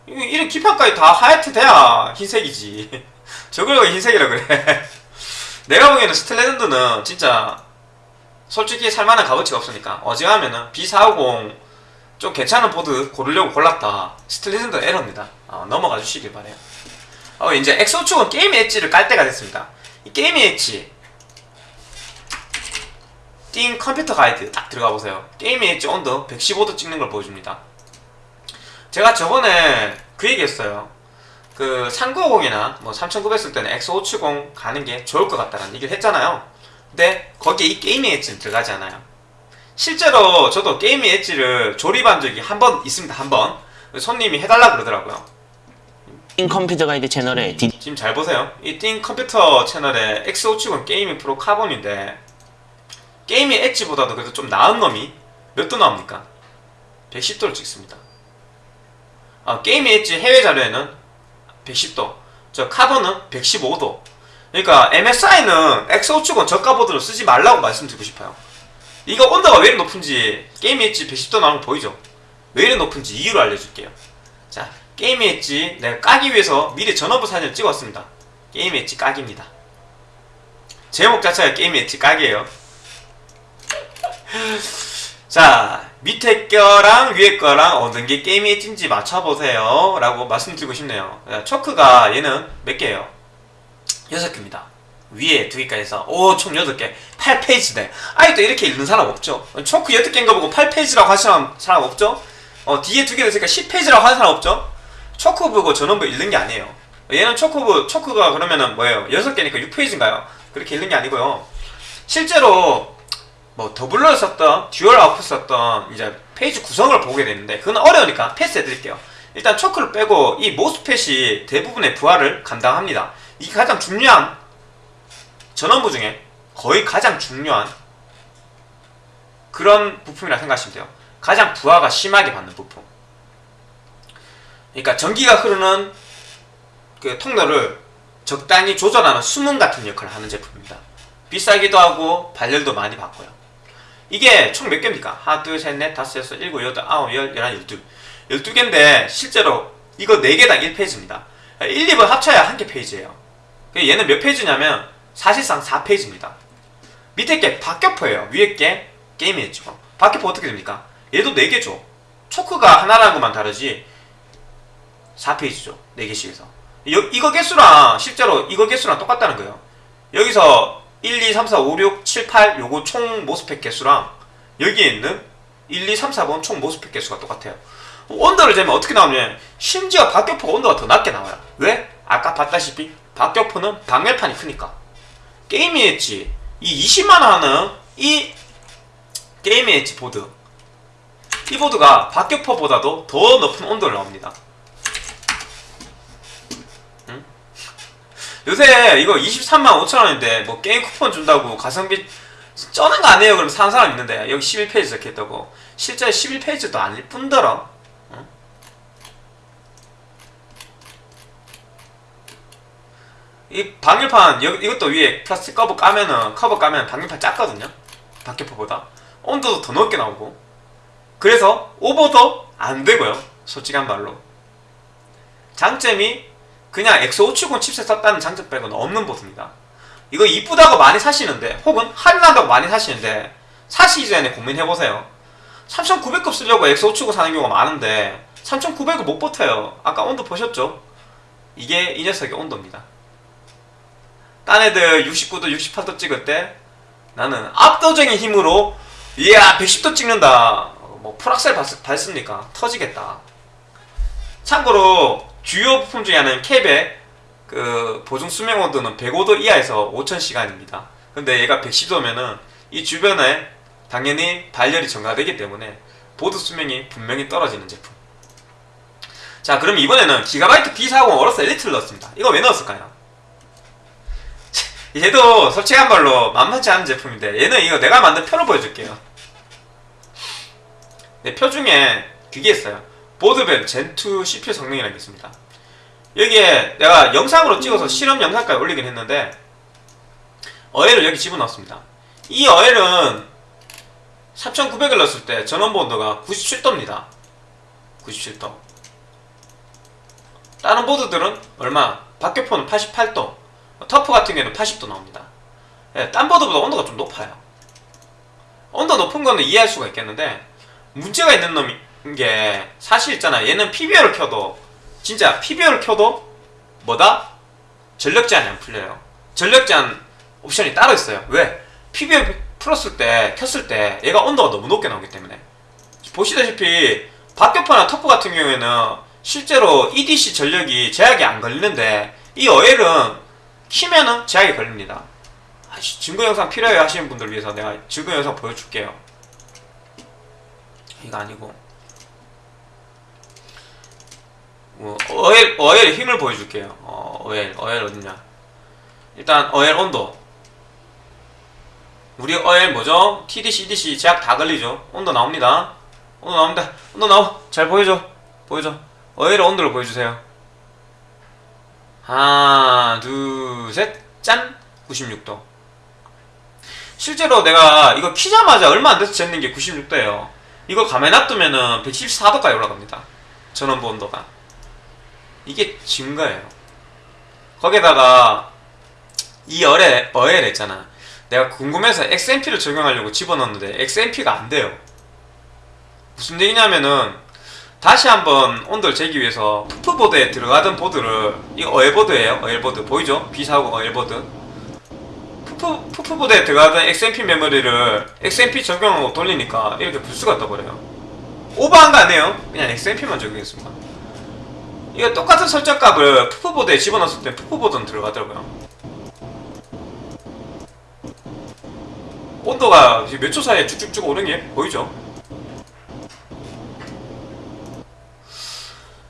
이- 이런 기판까지 다 화이트 돼야 흰색이지. 저걸 왜 흰색이라 그래 내가 보기에는 Steel Legend는 진짜 솔직히 살만한 값어치가 없으니까 어지간하면은 B450 좀 괜찮은 보드 고르려고 골랐다. Steel Legend 에러입니다. 어, 넘어가 주시길 바래요. 어, 이제 X570 게임의 엣지를 깔 때가 됐습니다. 이 게임의 엣지. 띵 컴퓨터 가이드 딱 들어가 보세요. 게임의 엣지 온도 115도 찍는 걸 보여줍니다. 제가 저번에 그 얘기했어요 그 3950이나 뭐 3900 쓸 때는 X570 가는 게 좋을 것 같다는 얘기를 했잖아요. 근데 거기에 이 Gaming Edge는 들어가지 않아요. 실제로 저도 Gaming Edge를 조립한 적이 한 번 있습니다. 한 번. 손님이 해달라 그러더라고요.
띵 컴퓨터 가이드 채널에 디-
지금 잘 보세요. 이 띵 컴퓨터 채널에 X570 Gaming Pro Carbon인데 Gaming Edge보다도 그래도 좀 나은 놈이 몇 도 나옵니까? 110도를 찍습니다. 아, Gaming Edge 해외 자료에는 110도, 저 Carbon은 115도. 그러니까 MSI는 X570 저가 보드로 쓰지 말라고 말씀드리고 싶어요. 이거 온도가 왜 이렇게 높은지 게임 엣지 110도 나오는 거 보이죠? 왜 이렇게 높은지 이유를 알려줄게요. 자, 게임 엣지 내가 까기 위해서 미리 전원부 사진을 찍었습니다. 게임 엣지 까기입니다. 제목 자체가 게임 엣지 까기예요. 자, 밑에 거랑 위에 거랑 어느 게 게임 엣지인지 맞춰보세요. 라고 말씀드리고 싶네요. 자, 초크가 얘는 몇 개예요? 6개입니다. 위에 두 개까지 해서 오총 8개. 8 phase네. 아직도 이렇게 읽는 사람 없죠? 초크 8개인 거 보고 8 phase라고 하시는 사람 없죠? 어 뒤에 두개 있으니까 10 phase라고 하는 사람 없죠? 초크 보고 전원부 읽는 게 아니에요. 얘는 초크부 초크가 그러면은 뭐예요? 6개니까 6 phase인가요? 그렇게 읽는 게 아니고요. 실제로 뭐 doubler를 썼던 dual output 썼던 이제 phase 구성을 보게 되는데 그건 어려우니까 패스해 드릴게요 일단 초크를 빼고 이 MOSFET이 대부분의 부하를 감당합니다 이게 가장 중요한 전원부 중에 거의 가장 중요한 그런 부품이라 생각하시면 돼요. 가장 부하가 심하게 받는 부품. 그러니까 전기가 흐르는 그 통로를 적당히 조절하는 수문 같은 역할을 하는 제품입니다. 비싸기도 하고 발열도 많이 받고요. 이게 총 몇 개입니까? 하나, 둘, 셋, 넷, 다섯, 여섯, 일곱, 여덟, 아홉, 열, 열한, 열둘. 열두 개인데 실제로 이거 네 개당 1페이지입니다. 1, 2번 합쳐야 한 개 페이지예요. 얘는 몇 페이지냐면 사실상 4페이지입니다. 밑에 게 박격포예요. 위에 게 게임이 엣지고. 박격포 어떻게 됩니까? 얘도 4개죠. 초크가 하나라는 것만 다르지 4페이지죠. 4개씩 해서. 여, 이거 개수랑 실제로 이거 개수랑 똑같다는 거예요. 여기서 1, 2, 3, 4, 5, 6, 7, 8 요거 총 모스펙 개수랑 여기에 있는 1, 2, 3, 4번 총 모스펙 개수가 똑같아요. 온도를 재면 어떻게 나오냐면 심지어 박격포가 온도가 더 낮게 나와요. 왜? 아까 봤다시피 박격포는 방열판이 크니까. 게임이 엣지 이 20만원 하는 이 게임의 엣지 보드 이 보드가 박격포보다도 더 높은 온도를 나옵니다 요새 이거 23만 5천원인데 뭐 게임 쿠폰 준다고 가성비 쩌는 거 아니에요? 그럼 사는 사람 있는데 여기 11 phase 적혀있다고. 실제 11 phase도 아닐 뿐더러. 응? 이 방열판 여, 이것도 위에 플라스틱 커버 까면은 커버 까면 방열판 작거든요? 박격포보다. 온도도 더 높게 나오고. 그래서 오버도 안 되고요. 솔직한 말로. 장점이 그냥 X570 칩셋 썼다는 장점 빼고는 없는 보드입니다. 이거 이쁘다고 많이 사시는데 혹은 할인한다고 많이 사시는데 사시기 전에 고민해보세요. 3900급 쓰려고 X570 사는 경우가 많은데 3900을 못 버텨요. 아까 온도 보셨죠? 이게 이 녀석의 온도입니다. 딴 애들 69도, 68도 찍을 때 나는 압도적인 힘으로 이야 110도 찍는다. 뭐 밟, 밟습니까? 터지겠다. 참고로 주요 부품 중에 하나는 캡의 그 보증 수명 온도는 105도 이하에서 5000시간입니다 근데 얘가 110도면은 이 주변에 당연히 발열이 증가되기 때문에 보드 수명이 분명히 떨어지는 제품 자 그럼 이번에는 기가바이트 B40 어로스 엘리트를 넣었습니다 이거 왜 넣었을까요? 얘도 솔직한 말로 만만치 않은 제품인데 얘는 이거 내가 만든 표로 보여줄게요. 내 표 중에 그게 있어요. 보드뱀 젠2 CPU 성능이라는 게 있습니다. 여기에 내가 영상으로 찍어서 실험 영상까지 올리긴 했는데 어엘을 여기 집어넣었습니다. 이 어엘은 3900을 넣었을 때 전원부 온도가 97도입니다. 97도. 다른 보드들은 얼마? 박격포는 88도, 터프 같은 경우에는 80도 나옵니다. 예, 딴 보드보다 온도가 좀 높아요. 온도 높은 거는 이해할 수가 있겠는데 문제가 있는 놈인 게 사실 있잖아. 얘는 PBO를 켜도 진짜 PBO를 켜도 뭐다? 전력 제한이 안 풀려요. 전력 제한 옵션이 따로 있어요. 왜? PBO 풀었을 때 켰을 때 얘가 온도가 너무 높게 나오기 때문에 보시다시피 박격포나 터프 같은 경우에는 실제로 EDC 전력이 제약이 안 걸리는데 이 어엘은 키면은 제약이 걸립니다. 아이씨, 증거 영상 필요해 하시는 분들 위해서 내가 증거 영상 보여줄게요. 이거 아니고 뭐, 어엘 어엘 힘을 보여줄게요. 어, 어엘 어엘 어딨냐? 일단 어엘 온도 우리 어엘 뭐죠? TDC, EDC 제약 다 걸리죠? 온도 나옵니다. 온도 나옵니다. 온도 나오. 잘 보여줘. 보여줘. 어엘 온도를 보여주세요. 하나, 둘, 셋. 짠! 96도. 실제로 내가 이거 키자마자 얼마 안 돼서 쟀는 게 96도예요. 이거 가만히 놔두면은 174도까지 올라갑니다. 전원부 온도가. 이게 증거예요. 거기다가 이 어엘, 어엘 있잖아. 내가 궁금해서 XMP를 적용하려고 집어넣었는데 XMP가 안 돼요. 무슨 얘기냐면은 다시 한번 온도를 재기 위해서 TUF보드에 들어가던 보드를 이거 어엘보드예요. 어엘보드 보이죠? B사고 어엘보드. TUF TUF보드에 들어가던 XMP 메모리를 XMP 적용하고 돌리니까 이렇게 블스가 떠버려요. 오버한 거 아니에요? 그냥 XMP만 적용했습니다. 이거 똑같은 설정값을 TUF보드에 집어넣었을 때 TUF보드는 들어가더라고요. 온도가 몇 초 사이에 쭉쭉쭉 오른 게 보이죠?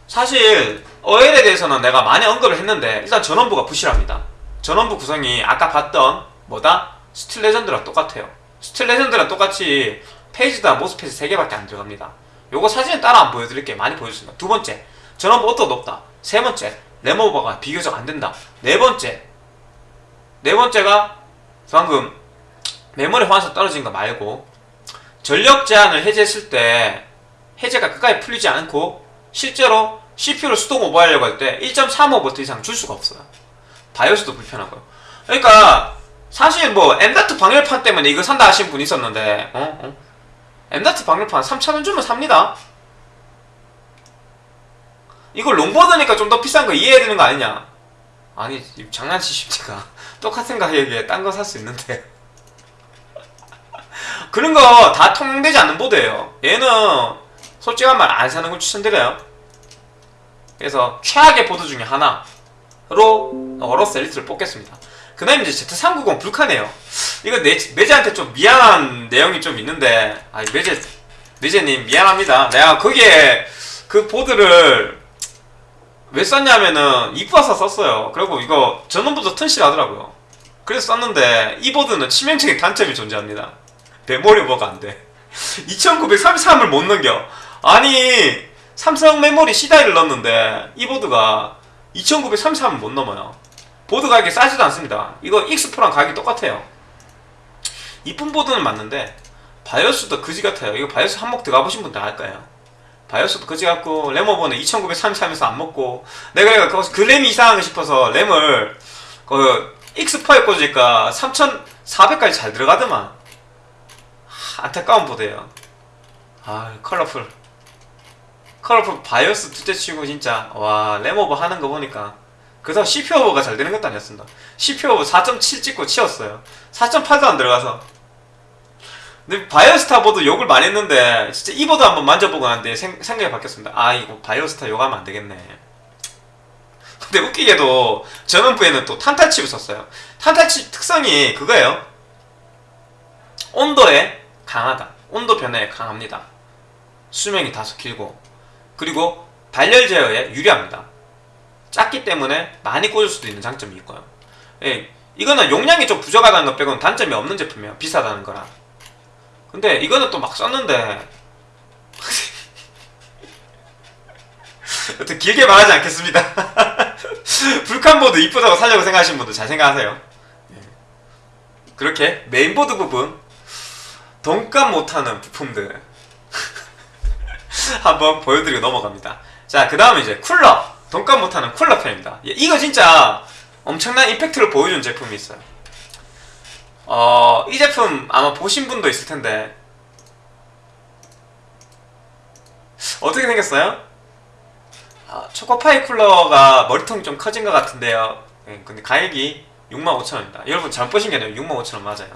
사실 어엘에 대해서는 내가 많이 언급을 했는데 일단 전원부가 부실합니다. 전원부 구성이 아까 봤던 뭐다? Steel Legend랑 똑같아요. Steel Legend랑 똑같이 phase당 MOSFET이 3개밖에 안 들어갑니다. 요거 사진에 따라 안 보여드릴게요. 많이 보여주습니다. 두 번째, 온도가 높다. 세 번째, 램오버가 비교적 안 된다. 네 번째, 네 번째가 방금 메모리 호환성 떨어진 거 말고 전력 제한을 해제했을 때 해제가 끝까지 풀리지 않고 실제로 CPU를 수동 오버하려고 할 때 1.35V 이상 줄 수가 없어요. 바이오스도 불편하고요. 그러니까 사실 뭐 M.2 방열판 때문에 이거 산다 하신 분 있었는데 어? 어? M.2 방열판 3,000원 주면 삽니다. 이거 롱보드니까 좀 더 비싼 거 이해해야 되는 거 아니냐? 아니 장난치십니까? 똑같은 가격에 딴 거 살 수 있는데 그런 거 다 통용되지 않는 보드예요. 얘는 솔직한 말 안 사는 걸 추천드려요. 그래서 최악의 보드 중에 하나로 어로스 엘리트를 뽑겠습니다. 그 다음에 이제 Z390 불카네요. 이거 내, 매제한테 좀 미안한 내용이 좀 있는데, 아, 매제, 매제님 미안합니다. 내가 거기에 그 보드를 왜 썼냐면은 이뻐서 썼어요. 그리고 이거 전원부터 튼실하더라고요. 그래서 썼는데 이 보드는 치명적인 단점이 존재합니다. 메모리 오버가 안 돼. 2933을 못 넘겨. 아니 삼성 메모리 C다이를 넣었는데 이 보드가 2933을 못 넘어요. 보드 가격이 싸지도 않습니다. 이거 X4랑 가격이 똑같아요. 이쁜 보드는 맞는데 바이오스도 그지 같아요. 이거 바이오스 한번 들어가 보신 분들 알 거예요. 바이오스도 그지 같고 램 오버는 2933에서 안 먹고 내가 거기서 그 램이 이상하게 싶어서 램을 그 X4에 꽂으니까 3400까지 잘 들어가더만 하, 안타까운 보드예요. 아 컬러풀 컬러풀 바이오스 둘째 치고 진짜 와 램오버 하는 거 보니까 그래서 CPU 오버가 잘 되는 것도 아니었습니다. CPU 오버 4.7 찍고 치웠어요. 4.8도 안 들어가서 근데 바이오스타 보드 욕을 많이 했는데 진짜 이 보드 한번 만져보고 나는데 생, 생각이 바뀌었습니다. 아 이거 바이오스타 욕하면 안 되겠네. 근데 웃기게도 전원부에는 또 탄탈칩을 썼어요. 탄탈칩 특성이 그거예요. 온도에 강하다. 온도 변화에 강합니다. 수명이 다소 길고 그리고 발열 제어에 유리합니다. 작기 때문에 많이 꽂을 수도 있는 장점이 있고요. 예, 이거는 용량이 좀 부족하다는 것 빼고는 단점이 없는 제품이에요. 비싸다는 거랑. 근데 이거는 또 막 썼는데 여튼 길게 말하지 않겠습니다. 불칸보드 이쁘다고 살려고 생각하시는 분들 잘 생각하세요. 예. 그렇게 메인보드 부분 돈값 못하는 부품들 한번 보여드리고 넘어갑니다. 자, 그 다음에 이제 쿨러. 돈값 못하는 쿨러 편입니다. 예, 이거 진짜 엄청난 임팩트를 보여준 제품이 있어요. 어, 이 제품 아마 보신 분도 있을 텐데 어떻게 생겼어요? 아, 초코파이 쿨러가 머리통이 좀 커진 것 같은데요. 예, 근데 가격이 65,000원입니다. 여러분 잘못 보신 게 아니에요. 65,000원 맞아요.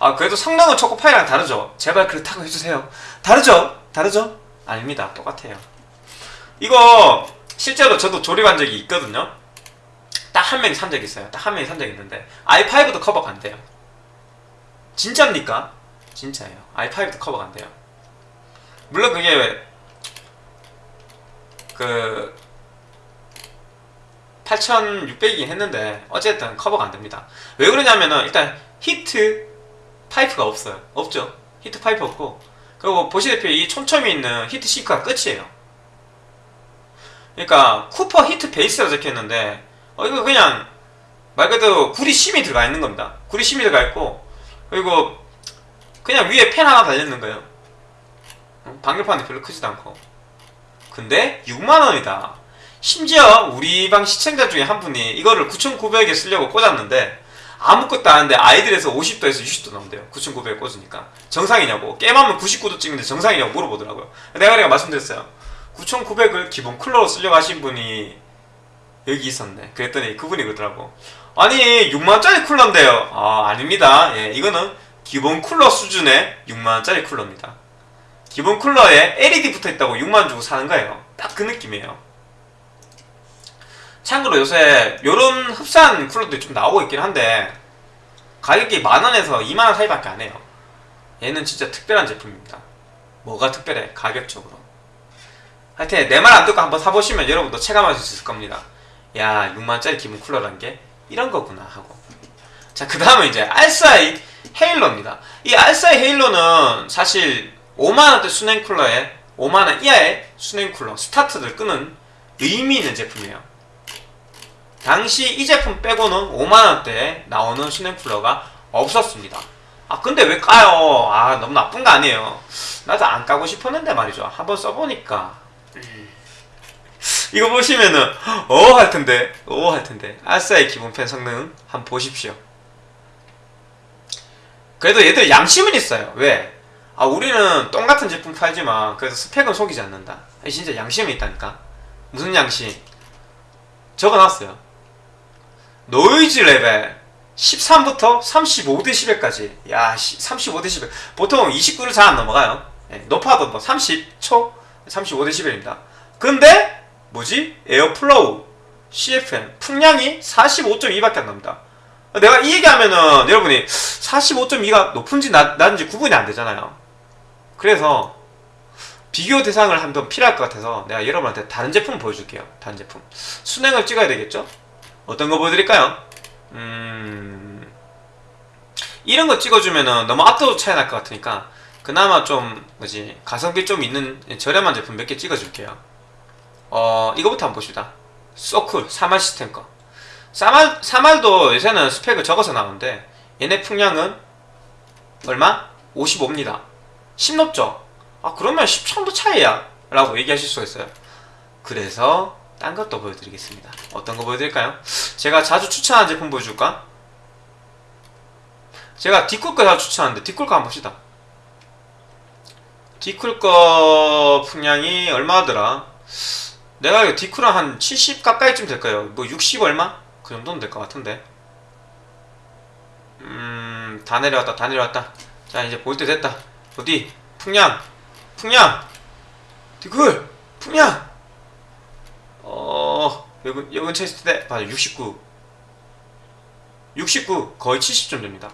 아, 그래도 성능은 초코파이랑 다르죠? 제발 그렇다고 해주세요. 다르죠? 다르죠? 아닙니다. 똑같아요. 이거 실제로 저도 조립한 적이 있거든요. 딱 한 명이 산 적이 있어요. 딱 한 명이 산 적이 있는데 i5도 커버가 안 돼요. 진짜입니까? 진짜예요. i5도 커버가 안 돼요. 물론 그게 그 8600이긴 했는데 어쨌든 커버가 안 됩니다. 왜 그러냐면은 일단 히트 파이프가 없어요. 없죠. 히트 파이프 없고 그리고 보시다시피 이 촘촘히 있는 heat sink가 끝이에요. 그러니까 copper heat base라고 적혀있는데 어 이거 그냥 말 그대로 구리 심이 들어가 있는 겁니다. 구리 심이 들어가 있고 그리고 그냥 위에 팬 하나 달려있는 거예요. 어? 방열판이 별로 크지도 않고 근데 6만원이다. 심지어 우리 방 시청자 중에 한 분이 이거를 9,900에 쓰려고 꽂았는데 아무것도 안 하는데 아이들에서 50도에서 60도 나온대요. 9,900에 꽂으니까. 정상이냐고. 게임하면 99도 찍는데 정상이냐고 물어보더라고요. 내가 내가 말씀드렸어요. 9,900을 기본 쿨러로 쓰려고 하신 분이 여기 있었네. 그랬더니 그분이 그러더라고. 아니 6만원짜리 쿨러인데요. 아 아닙니다. 예, 이거는 기본 쿨러 수준의 6만원짜리 쿨러입니다. 기본 쿨러에 LED 붙어있다고 6만원 주고 사는 거예요. 딱 그 느낌이에요. 참고로 요새 요런 흡사한 쿨러들이 좀 나오고 있긴 한데 가격이 만원에서 2만원 사이밖에 안 해요. 얘는 진짜 특별한 제품입니다. 뭐가 특별해? 가격적으로. 하여튼 내 말 안 듣고 한번 사보시면 여러분도 체감할 수 있을 겁니다. 야 6만원짜리 기본 쿨러란 게 이런 거구나 하고. 자 그 다음은 이제 알싸이 헤일로입니다. 이 알싸이 헤일로는 사실 5만원대 수냉 쿨러에 5만원 이하의 수냉 쿨러 스타트를 끄는 의미 있는 제품이에요. 당시 이 제품 빼고는 5만원대에 나오는 수냉 쿨러가 없었습니다. 아 근데 왜 까요? 아 너무 나쁜 거 아니에요. 나도 안 까고 싶었는데 말이죠. 한번 써보니까 음. 이거 보시면은 어 할 텐데 어할 텐데 알싸의 기본 펜 성능 한번 보십시오. 그래도 얘들 양심은 있어요. 왜? 아 우리는 똥같은 제품 팔지만 그래도 스펙은 속이지 않는다. 진짜 양심이 있다니까. 무슨 양심? 적어놨어요. noise level 13부터 35dB까지. 야, 35dB. 보통 29를 잘 안 넘어가요. 예, 높아도 뭐 30초, 35dB입니다. 근데 뭐지? airflow, CFM 풍량이 45.2밖에 안 납니다. 내가 이 얘기하면은 여러분이 45.2가 높은지 낮, 낮은지 구분이 안 되잖아요. 그래서 비교 대상을 한번 필요할 것 같아서 내가 여러분한테 다른 제품 보여줄게요. 다른 제품. 순행을 찍어야 되겠죠? 어떤 거 보여드릴까요? 음... 이런 거 찍어주면은 너무 압도적 차이 날 것 같으니까 그나마 좀 뭐지 가성비 좀 있는 저렴한 제품 몇 개 찍어줄게요. 어 이거부터 한번 봅시다. 소쿨 3R 시스템 거. 사말 사말도 요새는 스펙을 적어서 나오는데 얘네 풍량은 얼마? 55입니다. 10 높죠? 아 그러면 10 정도 차이야 라고 얘기하실 수가 있어요. 그래서 딴 것도 보여드리겠습니다. 어떤 거 보여드릴까요? 제가 자주 추천하는 제품 보여줄까? 제가 딥쿨 거 자주 추천하는데 딥쿨 거 한번 봅시다. 딥쿨 거 풍량이 얼마더라? 내가 디쿨은 한70 가까이쯤 될까요? 뭐 60 얼마? 그 정도는 될 것 같은데. 음, 다 내려왔다, 다 내려왔다. 자, 이제 볼 때 됐다. 어디? 풍량, 풍량, 디쿨, 풍량. 어, 여기 근처에 있을 때, 맞아, 69. 69, 거의 70점 됩니다.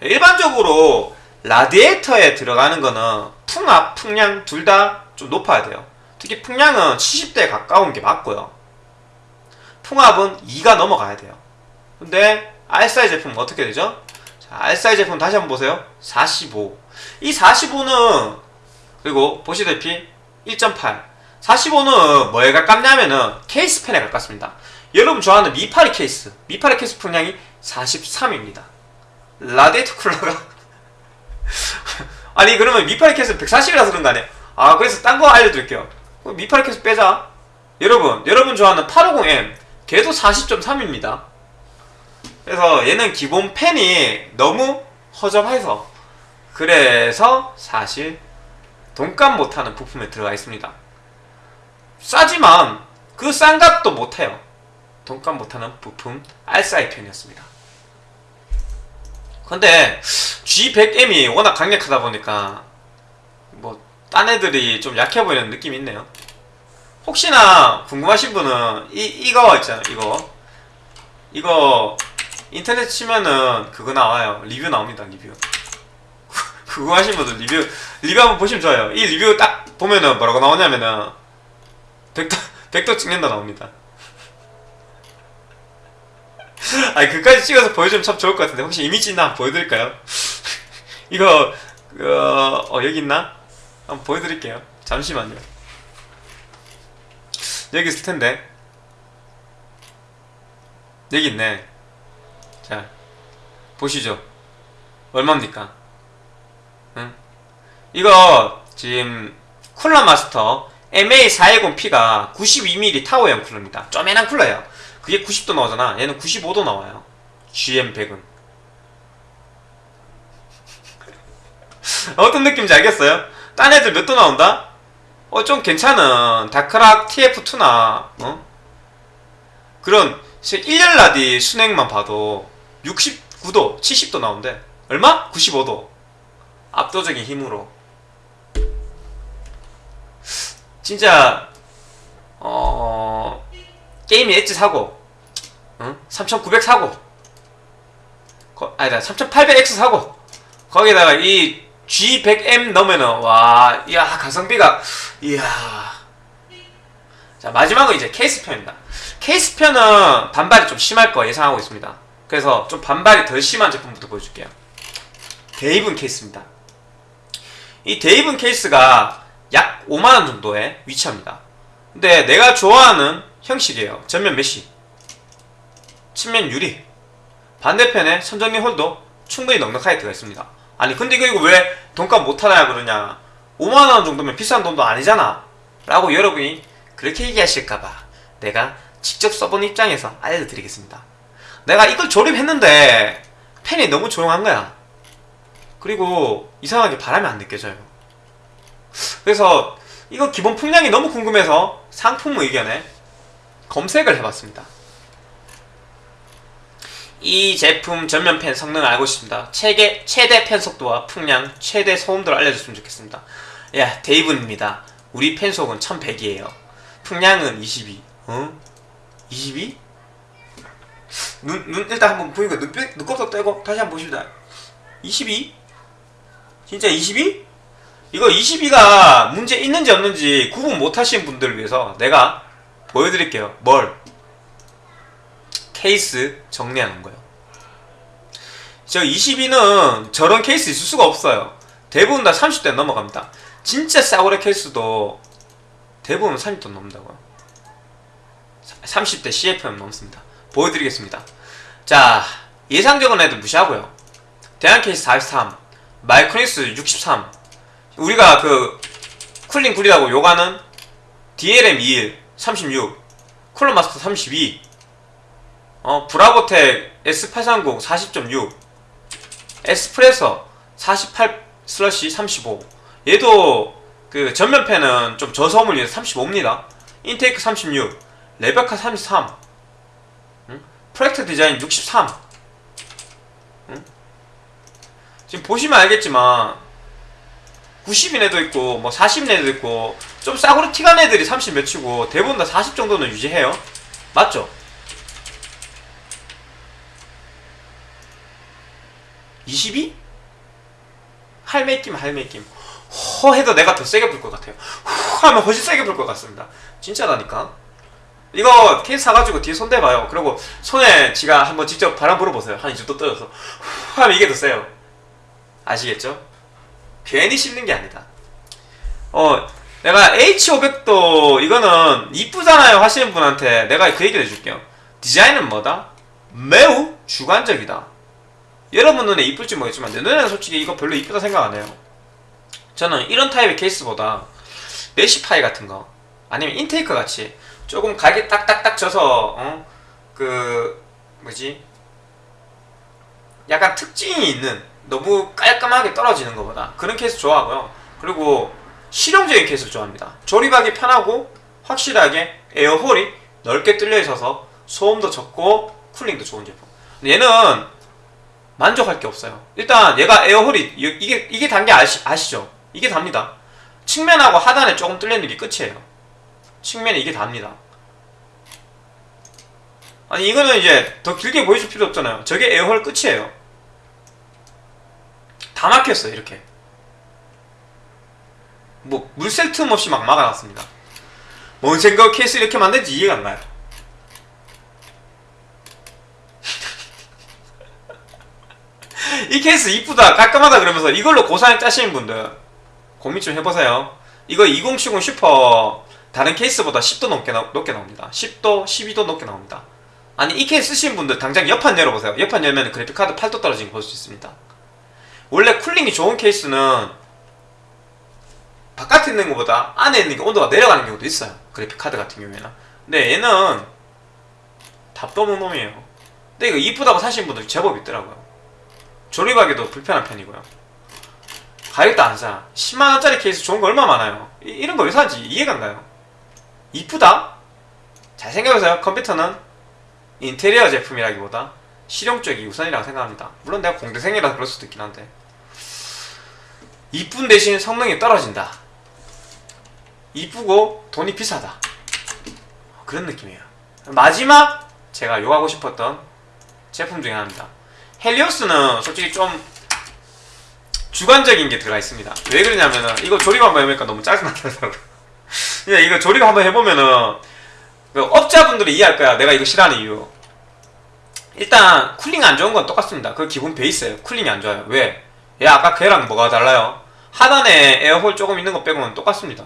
일반적으로 라디에이터에 들어가는 거는 풍압, 풍량 둘 다 좀 높아야 돼요. 특히 풍량은 70대에 가까운 게 맞고요. 풍압은 2가 넘어가야 돼요. 근데 R사이 제품은 어떻게 되죠? 자, R사이 제품 다시 한번 보세요. 45. 이 45는 그리고 보시다시피 1.8. 45는 뭐에 가깝냐면은 케이스 팬에 가깝습니다. 여러분 좋아하는 미파리 케이스. 미파리 케이스 풍량이 43입니다. 라디에이터 쿨러가 아니 그러면 미파리 케이스 140이라서 그런 거 아니에요? 아 그래서 딴 거 알려드릴게요. 그럼 미파리 케이스 빼자. 여러분 여러분 좋아하는 850M 걔도 40.3입니다. 그래서 얘는 기본 펜이 너무 허접해서 그래서 사실 돈값 못하는 부품에 들어가 있습니다. 싸지만 그 싼 값도 못해요. 돈값 못하는 부품 R사이 편이었습니다. 근데 G100M이 워낙 강력하다 보니까 뭐 딴 애들이 좀 약해 보이는 느낌이 있네요. 혹시나 궁금하신 분은 이 이거 있잖아요. 이거 이거 인터넷 치면은 그거 나와요. 리뷰 나옵니다. 리뷰. 궁금하신 분들 리뷰 리뷰 한번 보시면 좋아요. 이 리뷰 딱 보면은 뭐라고 나오냐면은 백도 백도 찍는다 나옵니다. 아니 그까지 찍어서 보여주면 참 좋을 것 같은데 혹시 이미지 있나 한번 보여드릴까요? 이거 그, 어 여기 있나? 한번 보여드릴게요. 잠시만요. 여기 있을 텐데 여기 있네. 자 보시죠. 얼마입니까? 응? 이거 지금 쿨러 마스터 MA410P가 92mm 타워형 쿨러입니다. 쪼매난 쿨러예요. 그게 90도 나오잖아. 얘는 95도 나와요. GM100은. 어떤 느낌인지 알겠어요? 딴 애들 몇 도 나온다? 어, 좀 괜찮은 다크락 TF2나, 어? 그런 1년 라디 순행만 봐도 69도, 70도 나온대. 얼마? 95도. 압도적인 힘으로. 진짜, 어, 게임이 엣지 사고, 응? 3900 사고, 거, 아니다, 3800X 사고, 거기다가 이 G100M 넣으면은, 와, 이야, 가성비가, 이야. 자, 마지막은 이제 케이스편입니다. 케이스편은 반발이 좀 심할 거 예상하고 있습니다. 그래서 좀 반발이 덜 심한 제품부터 보여줄게요. 데이븐 케이스입니다. 이 데이븐 케이스가 약 5만원 정도에 위치합니다. 근데 내가 좋아하는 형식이에요. 전면 메쉬. 측면 유리. 반대편에 선정리 홀도 충분히 넉넉하게 들어가 있습니다. 아니 근데 이거, 이거 왜 돈값 못하냐 그러냐. 5만원 정도면 비싼 돈도 아니잖아. 라고 여러분이 그렇게 얘기하실까봐 내가 직접 써본 입장에서 알려드리겠습니다. 내가 이걸 조립했는데 펜이 너무 조용한 거야. 그리고 이상하게 바람이 안 느껴져요. 그래서 이거 기본 풍량이 너무 궁금해서 상품 의견에 검색을 해봤습니다. 이 제품 전면 펜 성능을 알고 싶습니다. 최대, 최대 펜 속도와 풍량, 최대 소음도를 알려줬으면 좋겠습니다. 야, 데이브입니다. 우리 펜 속은 1100이에요. 풍량은 22. 어? 22? 눈, 눈 일단 한번 보니까 눈, 눈곱도 떼고 다시 한번 보십니다. 22? 진짜 22? 이거 22가 문제 있는지 없는지 구분 못 하시는 분들을 위해서 내가 보여드릴게요. 뭘? 케이스 정리하는 거예요. 저 22는 저런 케이스 있을 수가 없어요. 대부분 다 30대 넘어갑니다. 진짜 싸구려 케이스도 대부분 30도 넘는다고요. 30대 CFM 넘습니다. 보여드리겠습니다. 자, 예상적인 애들 무시하고요. 대한 케이스 43, 마이크로닉스 63, 우리가 그 쿨링 굴이라고 요가는 DLM 21, 36, 쿨러마스터 32, 어, 브라보텍 S830 40.6, 에스프레소 48 슬러시 35. 얘도 그 전면팬은 좀 저소음을 위해서 35입니다. 인테이크 36, 레베카 33, 응? 프로젝트 디자인 63. 응? 지금 보시면 알겠지만 90인 애도 있고 뭐 40인 애도 있고 좀 싸구려 티간 애들이 30 몇이고 대부분 다 40 정도는 유지해요. 맞죠? 22? 할매 끼면 할매 끼면 허 해도 내가 더 세게 불 것 같아요. 후 하면 훨씬 세게 불 것 같습니다. 진짜라니까. 이거 케이스 사가지고 뒤에 손대봐요. 그리고 손에 지가 한번 직접 바람 불어보세요. 한이 정도 떨어서 후 하면 이게 더 세요. 아시겠죠? 괜히 씹는 게 아니다. 어, 내가 H500도 이거는 이쁘잖아요 하시는 분한테 내가 그 얘기를 해줄게요. 디자인은 뭐다? 매우 주관적이다. 여러분 눈에 이쁠지 모르겠지만 내 눈에는 솔직히 이거 별로 이쁘다 생각 안 해요. 저는 이런 타입의 케이스보다 메시파이 같은 거 아니면 인테이크 같이 조금 각이 딱딱딱 져서 어? 그 뭐지 약간 특징이 있는 너무 깔끔하게 떨어지는 것보다 그런 케이스 좋아하고요. 그리고 실용적인 케이스를 좋아합니다. 조립하기 편하고 확실하게 에어홀이 넓게 뚫려 있어서 소음도 적고 쿨링도 좋은 제품. 얘는 만족할 게 없어요. 일단 얘가 에어홀이 이- 이게 이게 단게 아시, 아시죠? 이게 답니다. 측면하고 하단에 조금 뚫려 있는 게 끝이에요. 측면에 이게 답니다. 아니 이거는 이제 더 길게 보여줄 필요 없잖아요. 저게 에어홀 끝이에요. 다 막혔어요 이렇게. 뭐 물샐 틈 없이 막 막아놨습니다. 뭔 생각 케이스 이렇게 만든지 이해가 안 가요. 이 케이스 이쁘다 깔끔하다 그러면서 이걸로 고사양 짜시는 분들 고민 좀 해보세요. 이거 2070 슈퍼 다른 케이스보다 10도 넘게, 나, 높게 나옵니다. 10도, 12도 높게 나옵니다. 아니 이 케이스 쓰시는 분들 당장 옆판 열어보세요. 옆판 열면 그래픽카드 8도 떨어진 거 볼 수 있습니다. 원래 쿨링이 좋은 케이스는 바깥에 있는 것보다 안에 있는 게 온도가 내려가는 경우도 있어요. 그래픽카드 같은 경우에는. 근데 얘는 답도 없는 놈이에요. 근데 이거 이쁘다고 사시는 분들 제법 있더라고요. 조립하기도 불편한 편이고요. 가격도 안 사. 10만원짜리 케이스 좋은 거 얼마 많아요. 이, 런 거 왜 사지? 이해가 안 가요. 이쁘다? 잘 생각해보세요. 컴퓨터는 인테리어 제품이라기보다 실용 쪽이 우선이라고 생각합니다. 물론 내가 공대생이라 그럴 수도 있긴 한데. 이쁜 대신 성능이 떨어진다. 이쁘고 돈이 비싸다. 그런 느낌이에요. 마지막 제가 욕하고 싶었던 제품 중에 하나입니다. 헬리오스는 솔직히 좀 주관적인 게 들어가 있습니다. 왜 그러냐면은 이거 조립 한번 해보니까 너무 짜증나더라고요. 이거 조립 한번 해보면은 그 업자분들이 이해할 거야. 내가 이거 싫어하는 이유. 일단 cooling 안 좋은 건 똑같습니다. 그 기본 베이스예요. cooling이 안 좋아요. 왜? 얘 아까 걔랑 뭐가 달라요? 하단에 air hole 조금 있는 거 빼고는 똑같습니다.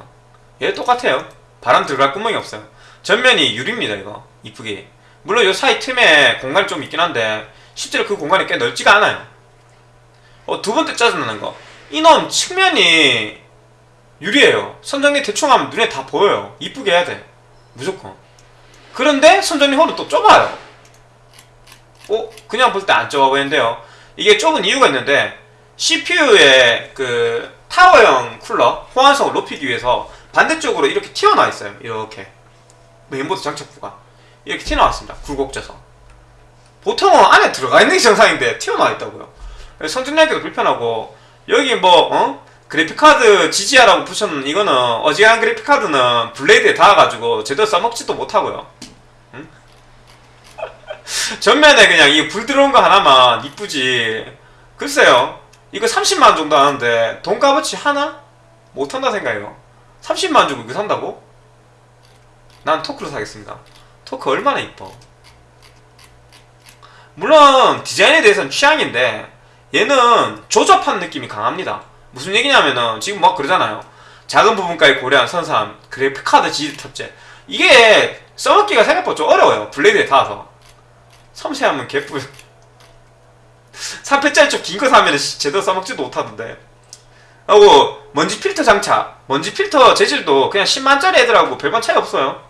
얘 똑같아요. 바람 들어갈 구멍이 없어요. 전면이 유리입니다. 이거 이쁘게. 물론 요 사이 틈에 공간이 좀 있긴 한데 실제로 그 공간이 꽤 넓지가 않아요. 어, 두 번째 짜증나는 거. 이놈 측면이 유리예요. 선정리 대충 하면 눈에 다 보여요. 이쁘게 해야 돼. 무조건. 그런데 선정리 홀은 또 좁아요. 어? 그냥 볼 때 안 좁아 보이는데요. 이게 좁은 이유가 있는데 CPU의 그 타워형 쿨러 호환성을 높이기 위해서 반대쪽으로 이렇게 튀어나와 있어요. 이렇게 메인보드 장착부가 이렇게 튀어나왔습니다. 굴곡져서 보통은 안에 들어가 있는 게 정상인데 튀어나와 있다고요. 성질 내기도 불편하고 여기 뭐 어? 그래픽카드 지지하라고 붙여놓은 이거는 어지간한 그래픽카드는 블레이드에 닿아가지고 제대로 써먹지도 못하고요. 응? 전면에 그냥 이 불 들어온 거 하나만 이쁘지. 글쎄요. 이거 30만 정도 하는데 돈 값어치 하나? 못한다 생각해요. 30만 주고 이거 산다고? 난 토크로 사겠습니다. 토크 얼마나 이뻐. 물론 디자인에 대해서는 취향인데 얘는 조잡한 느낌이 강합니다. 무슨 얘기냐면은 지금 막 그러잖아요. 작은 부분까지 고려한 선사함, 그래픽카드 지지 탑재. 이게 써먹기가 생각보다 좀 어려워요. 블레이드에 닿아서. 섬세하면 개뿔. 3패짜리 좀 긴 거 사면 제대로 써먹지도 못하던데. 하고 먼지 필터 장착. 먼지 필터 재질도 그냥 10만짜리 애들하고 별반 차이 없어요.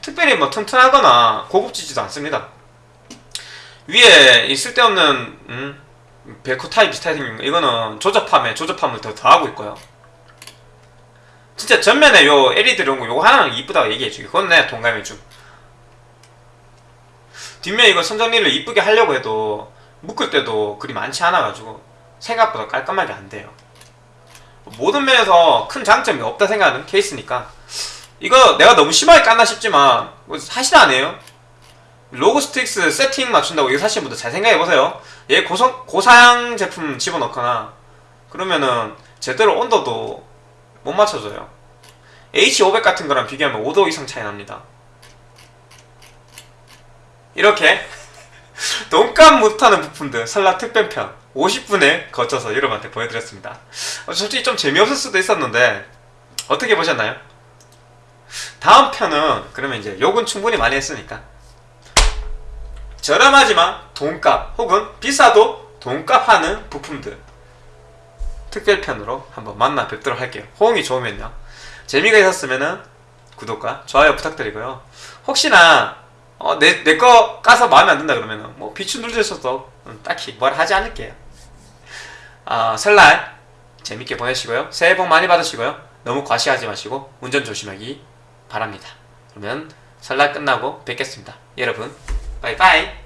특별히 뭐 튼튼하거나 고급지지도 않습니다. 위에 이 쓸데없는 음, 베코 타입 비슷하게 생긴 거 이거는 조접함에 조접함을 더 더하고 있고요. 진짜 전면에 요 LED 이런 거 요거 하나는 이쁘다고 얘기해주기 그건 내가 동감해줌. 뒷면 이거 선정리를 이쁘게 하려고 해도 묶을 때도 그리 많지 않아가지고 생각보다 깔끔하게 안 돼요. 모든 면에서 큰 장점이 없다 생각하는 케이스니까 이거 내가 너무 심하게 깠나 싶지만 뭐 사실 아니에요. 로고 스틱스 세팅 맞춘다고 이거 사시는 분들 잘 생각해보세요. 얘 고성, 고사양 제품 집어넣거나 그러면은 제대로 온도도 못 맞춰줘요. H500 같은 거랑 비교하면 5도 이상 차이 납니다. 이렇게 돈값 못하는 부품들 설날 특별편 50분에 거쳐서 여러분한테 보여드렸습니다. 어, 솔직히 좀 재미없을 수도 있었는데 어떻게 보셨나요? 다음 편은 그러면 이제 욕은 충분히 많이 했으니까 저렴하지만 돈값 혹은 비싸도 돈값 하는 부품들 특별편으로 한번 만나 뵙도록 할게요. 호응이 좋으면요. 재미가 있었으면은 구독과 좋아요 부탁드리고요. 혹시나 어, 내 내 거 까서 마음에 안 든다 그러면은 뭐 비추 음, 딱히 뭘 하지 않을게요. 아 설날 재밌게 보내시고요. 새해 복 많이 받으시고요. 너무 과시하지 마시고 운전 조심하기 바랍니다. 그러면 설날 끝나고 뵙겠습니다. 여러분, 바이바이.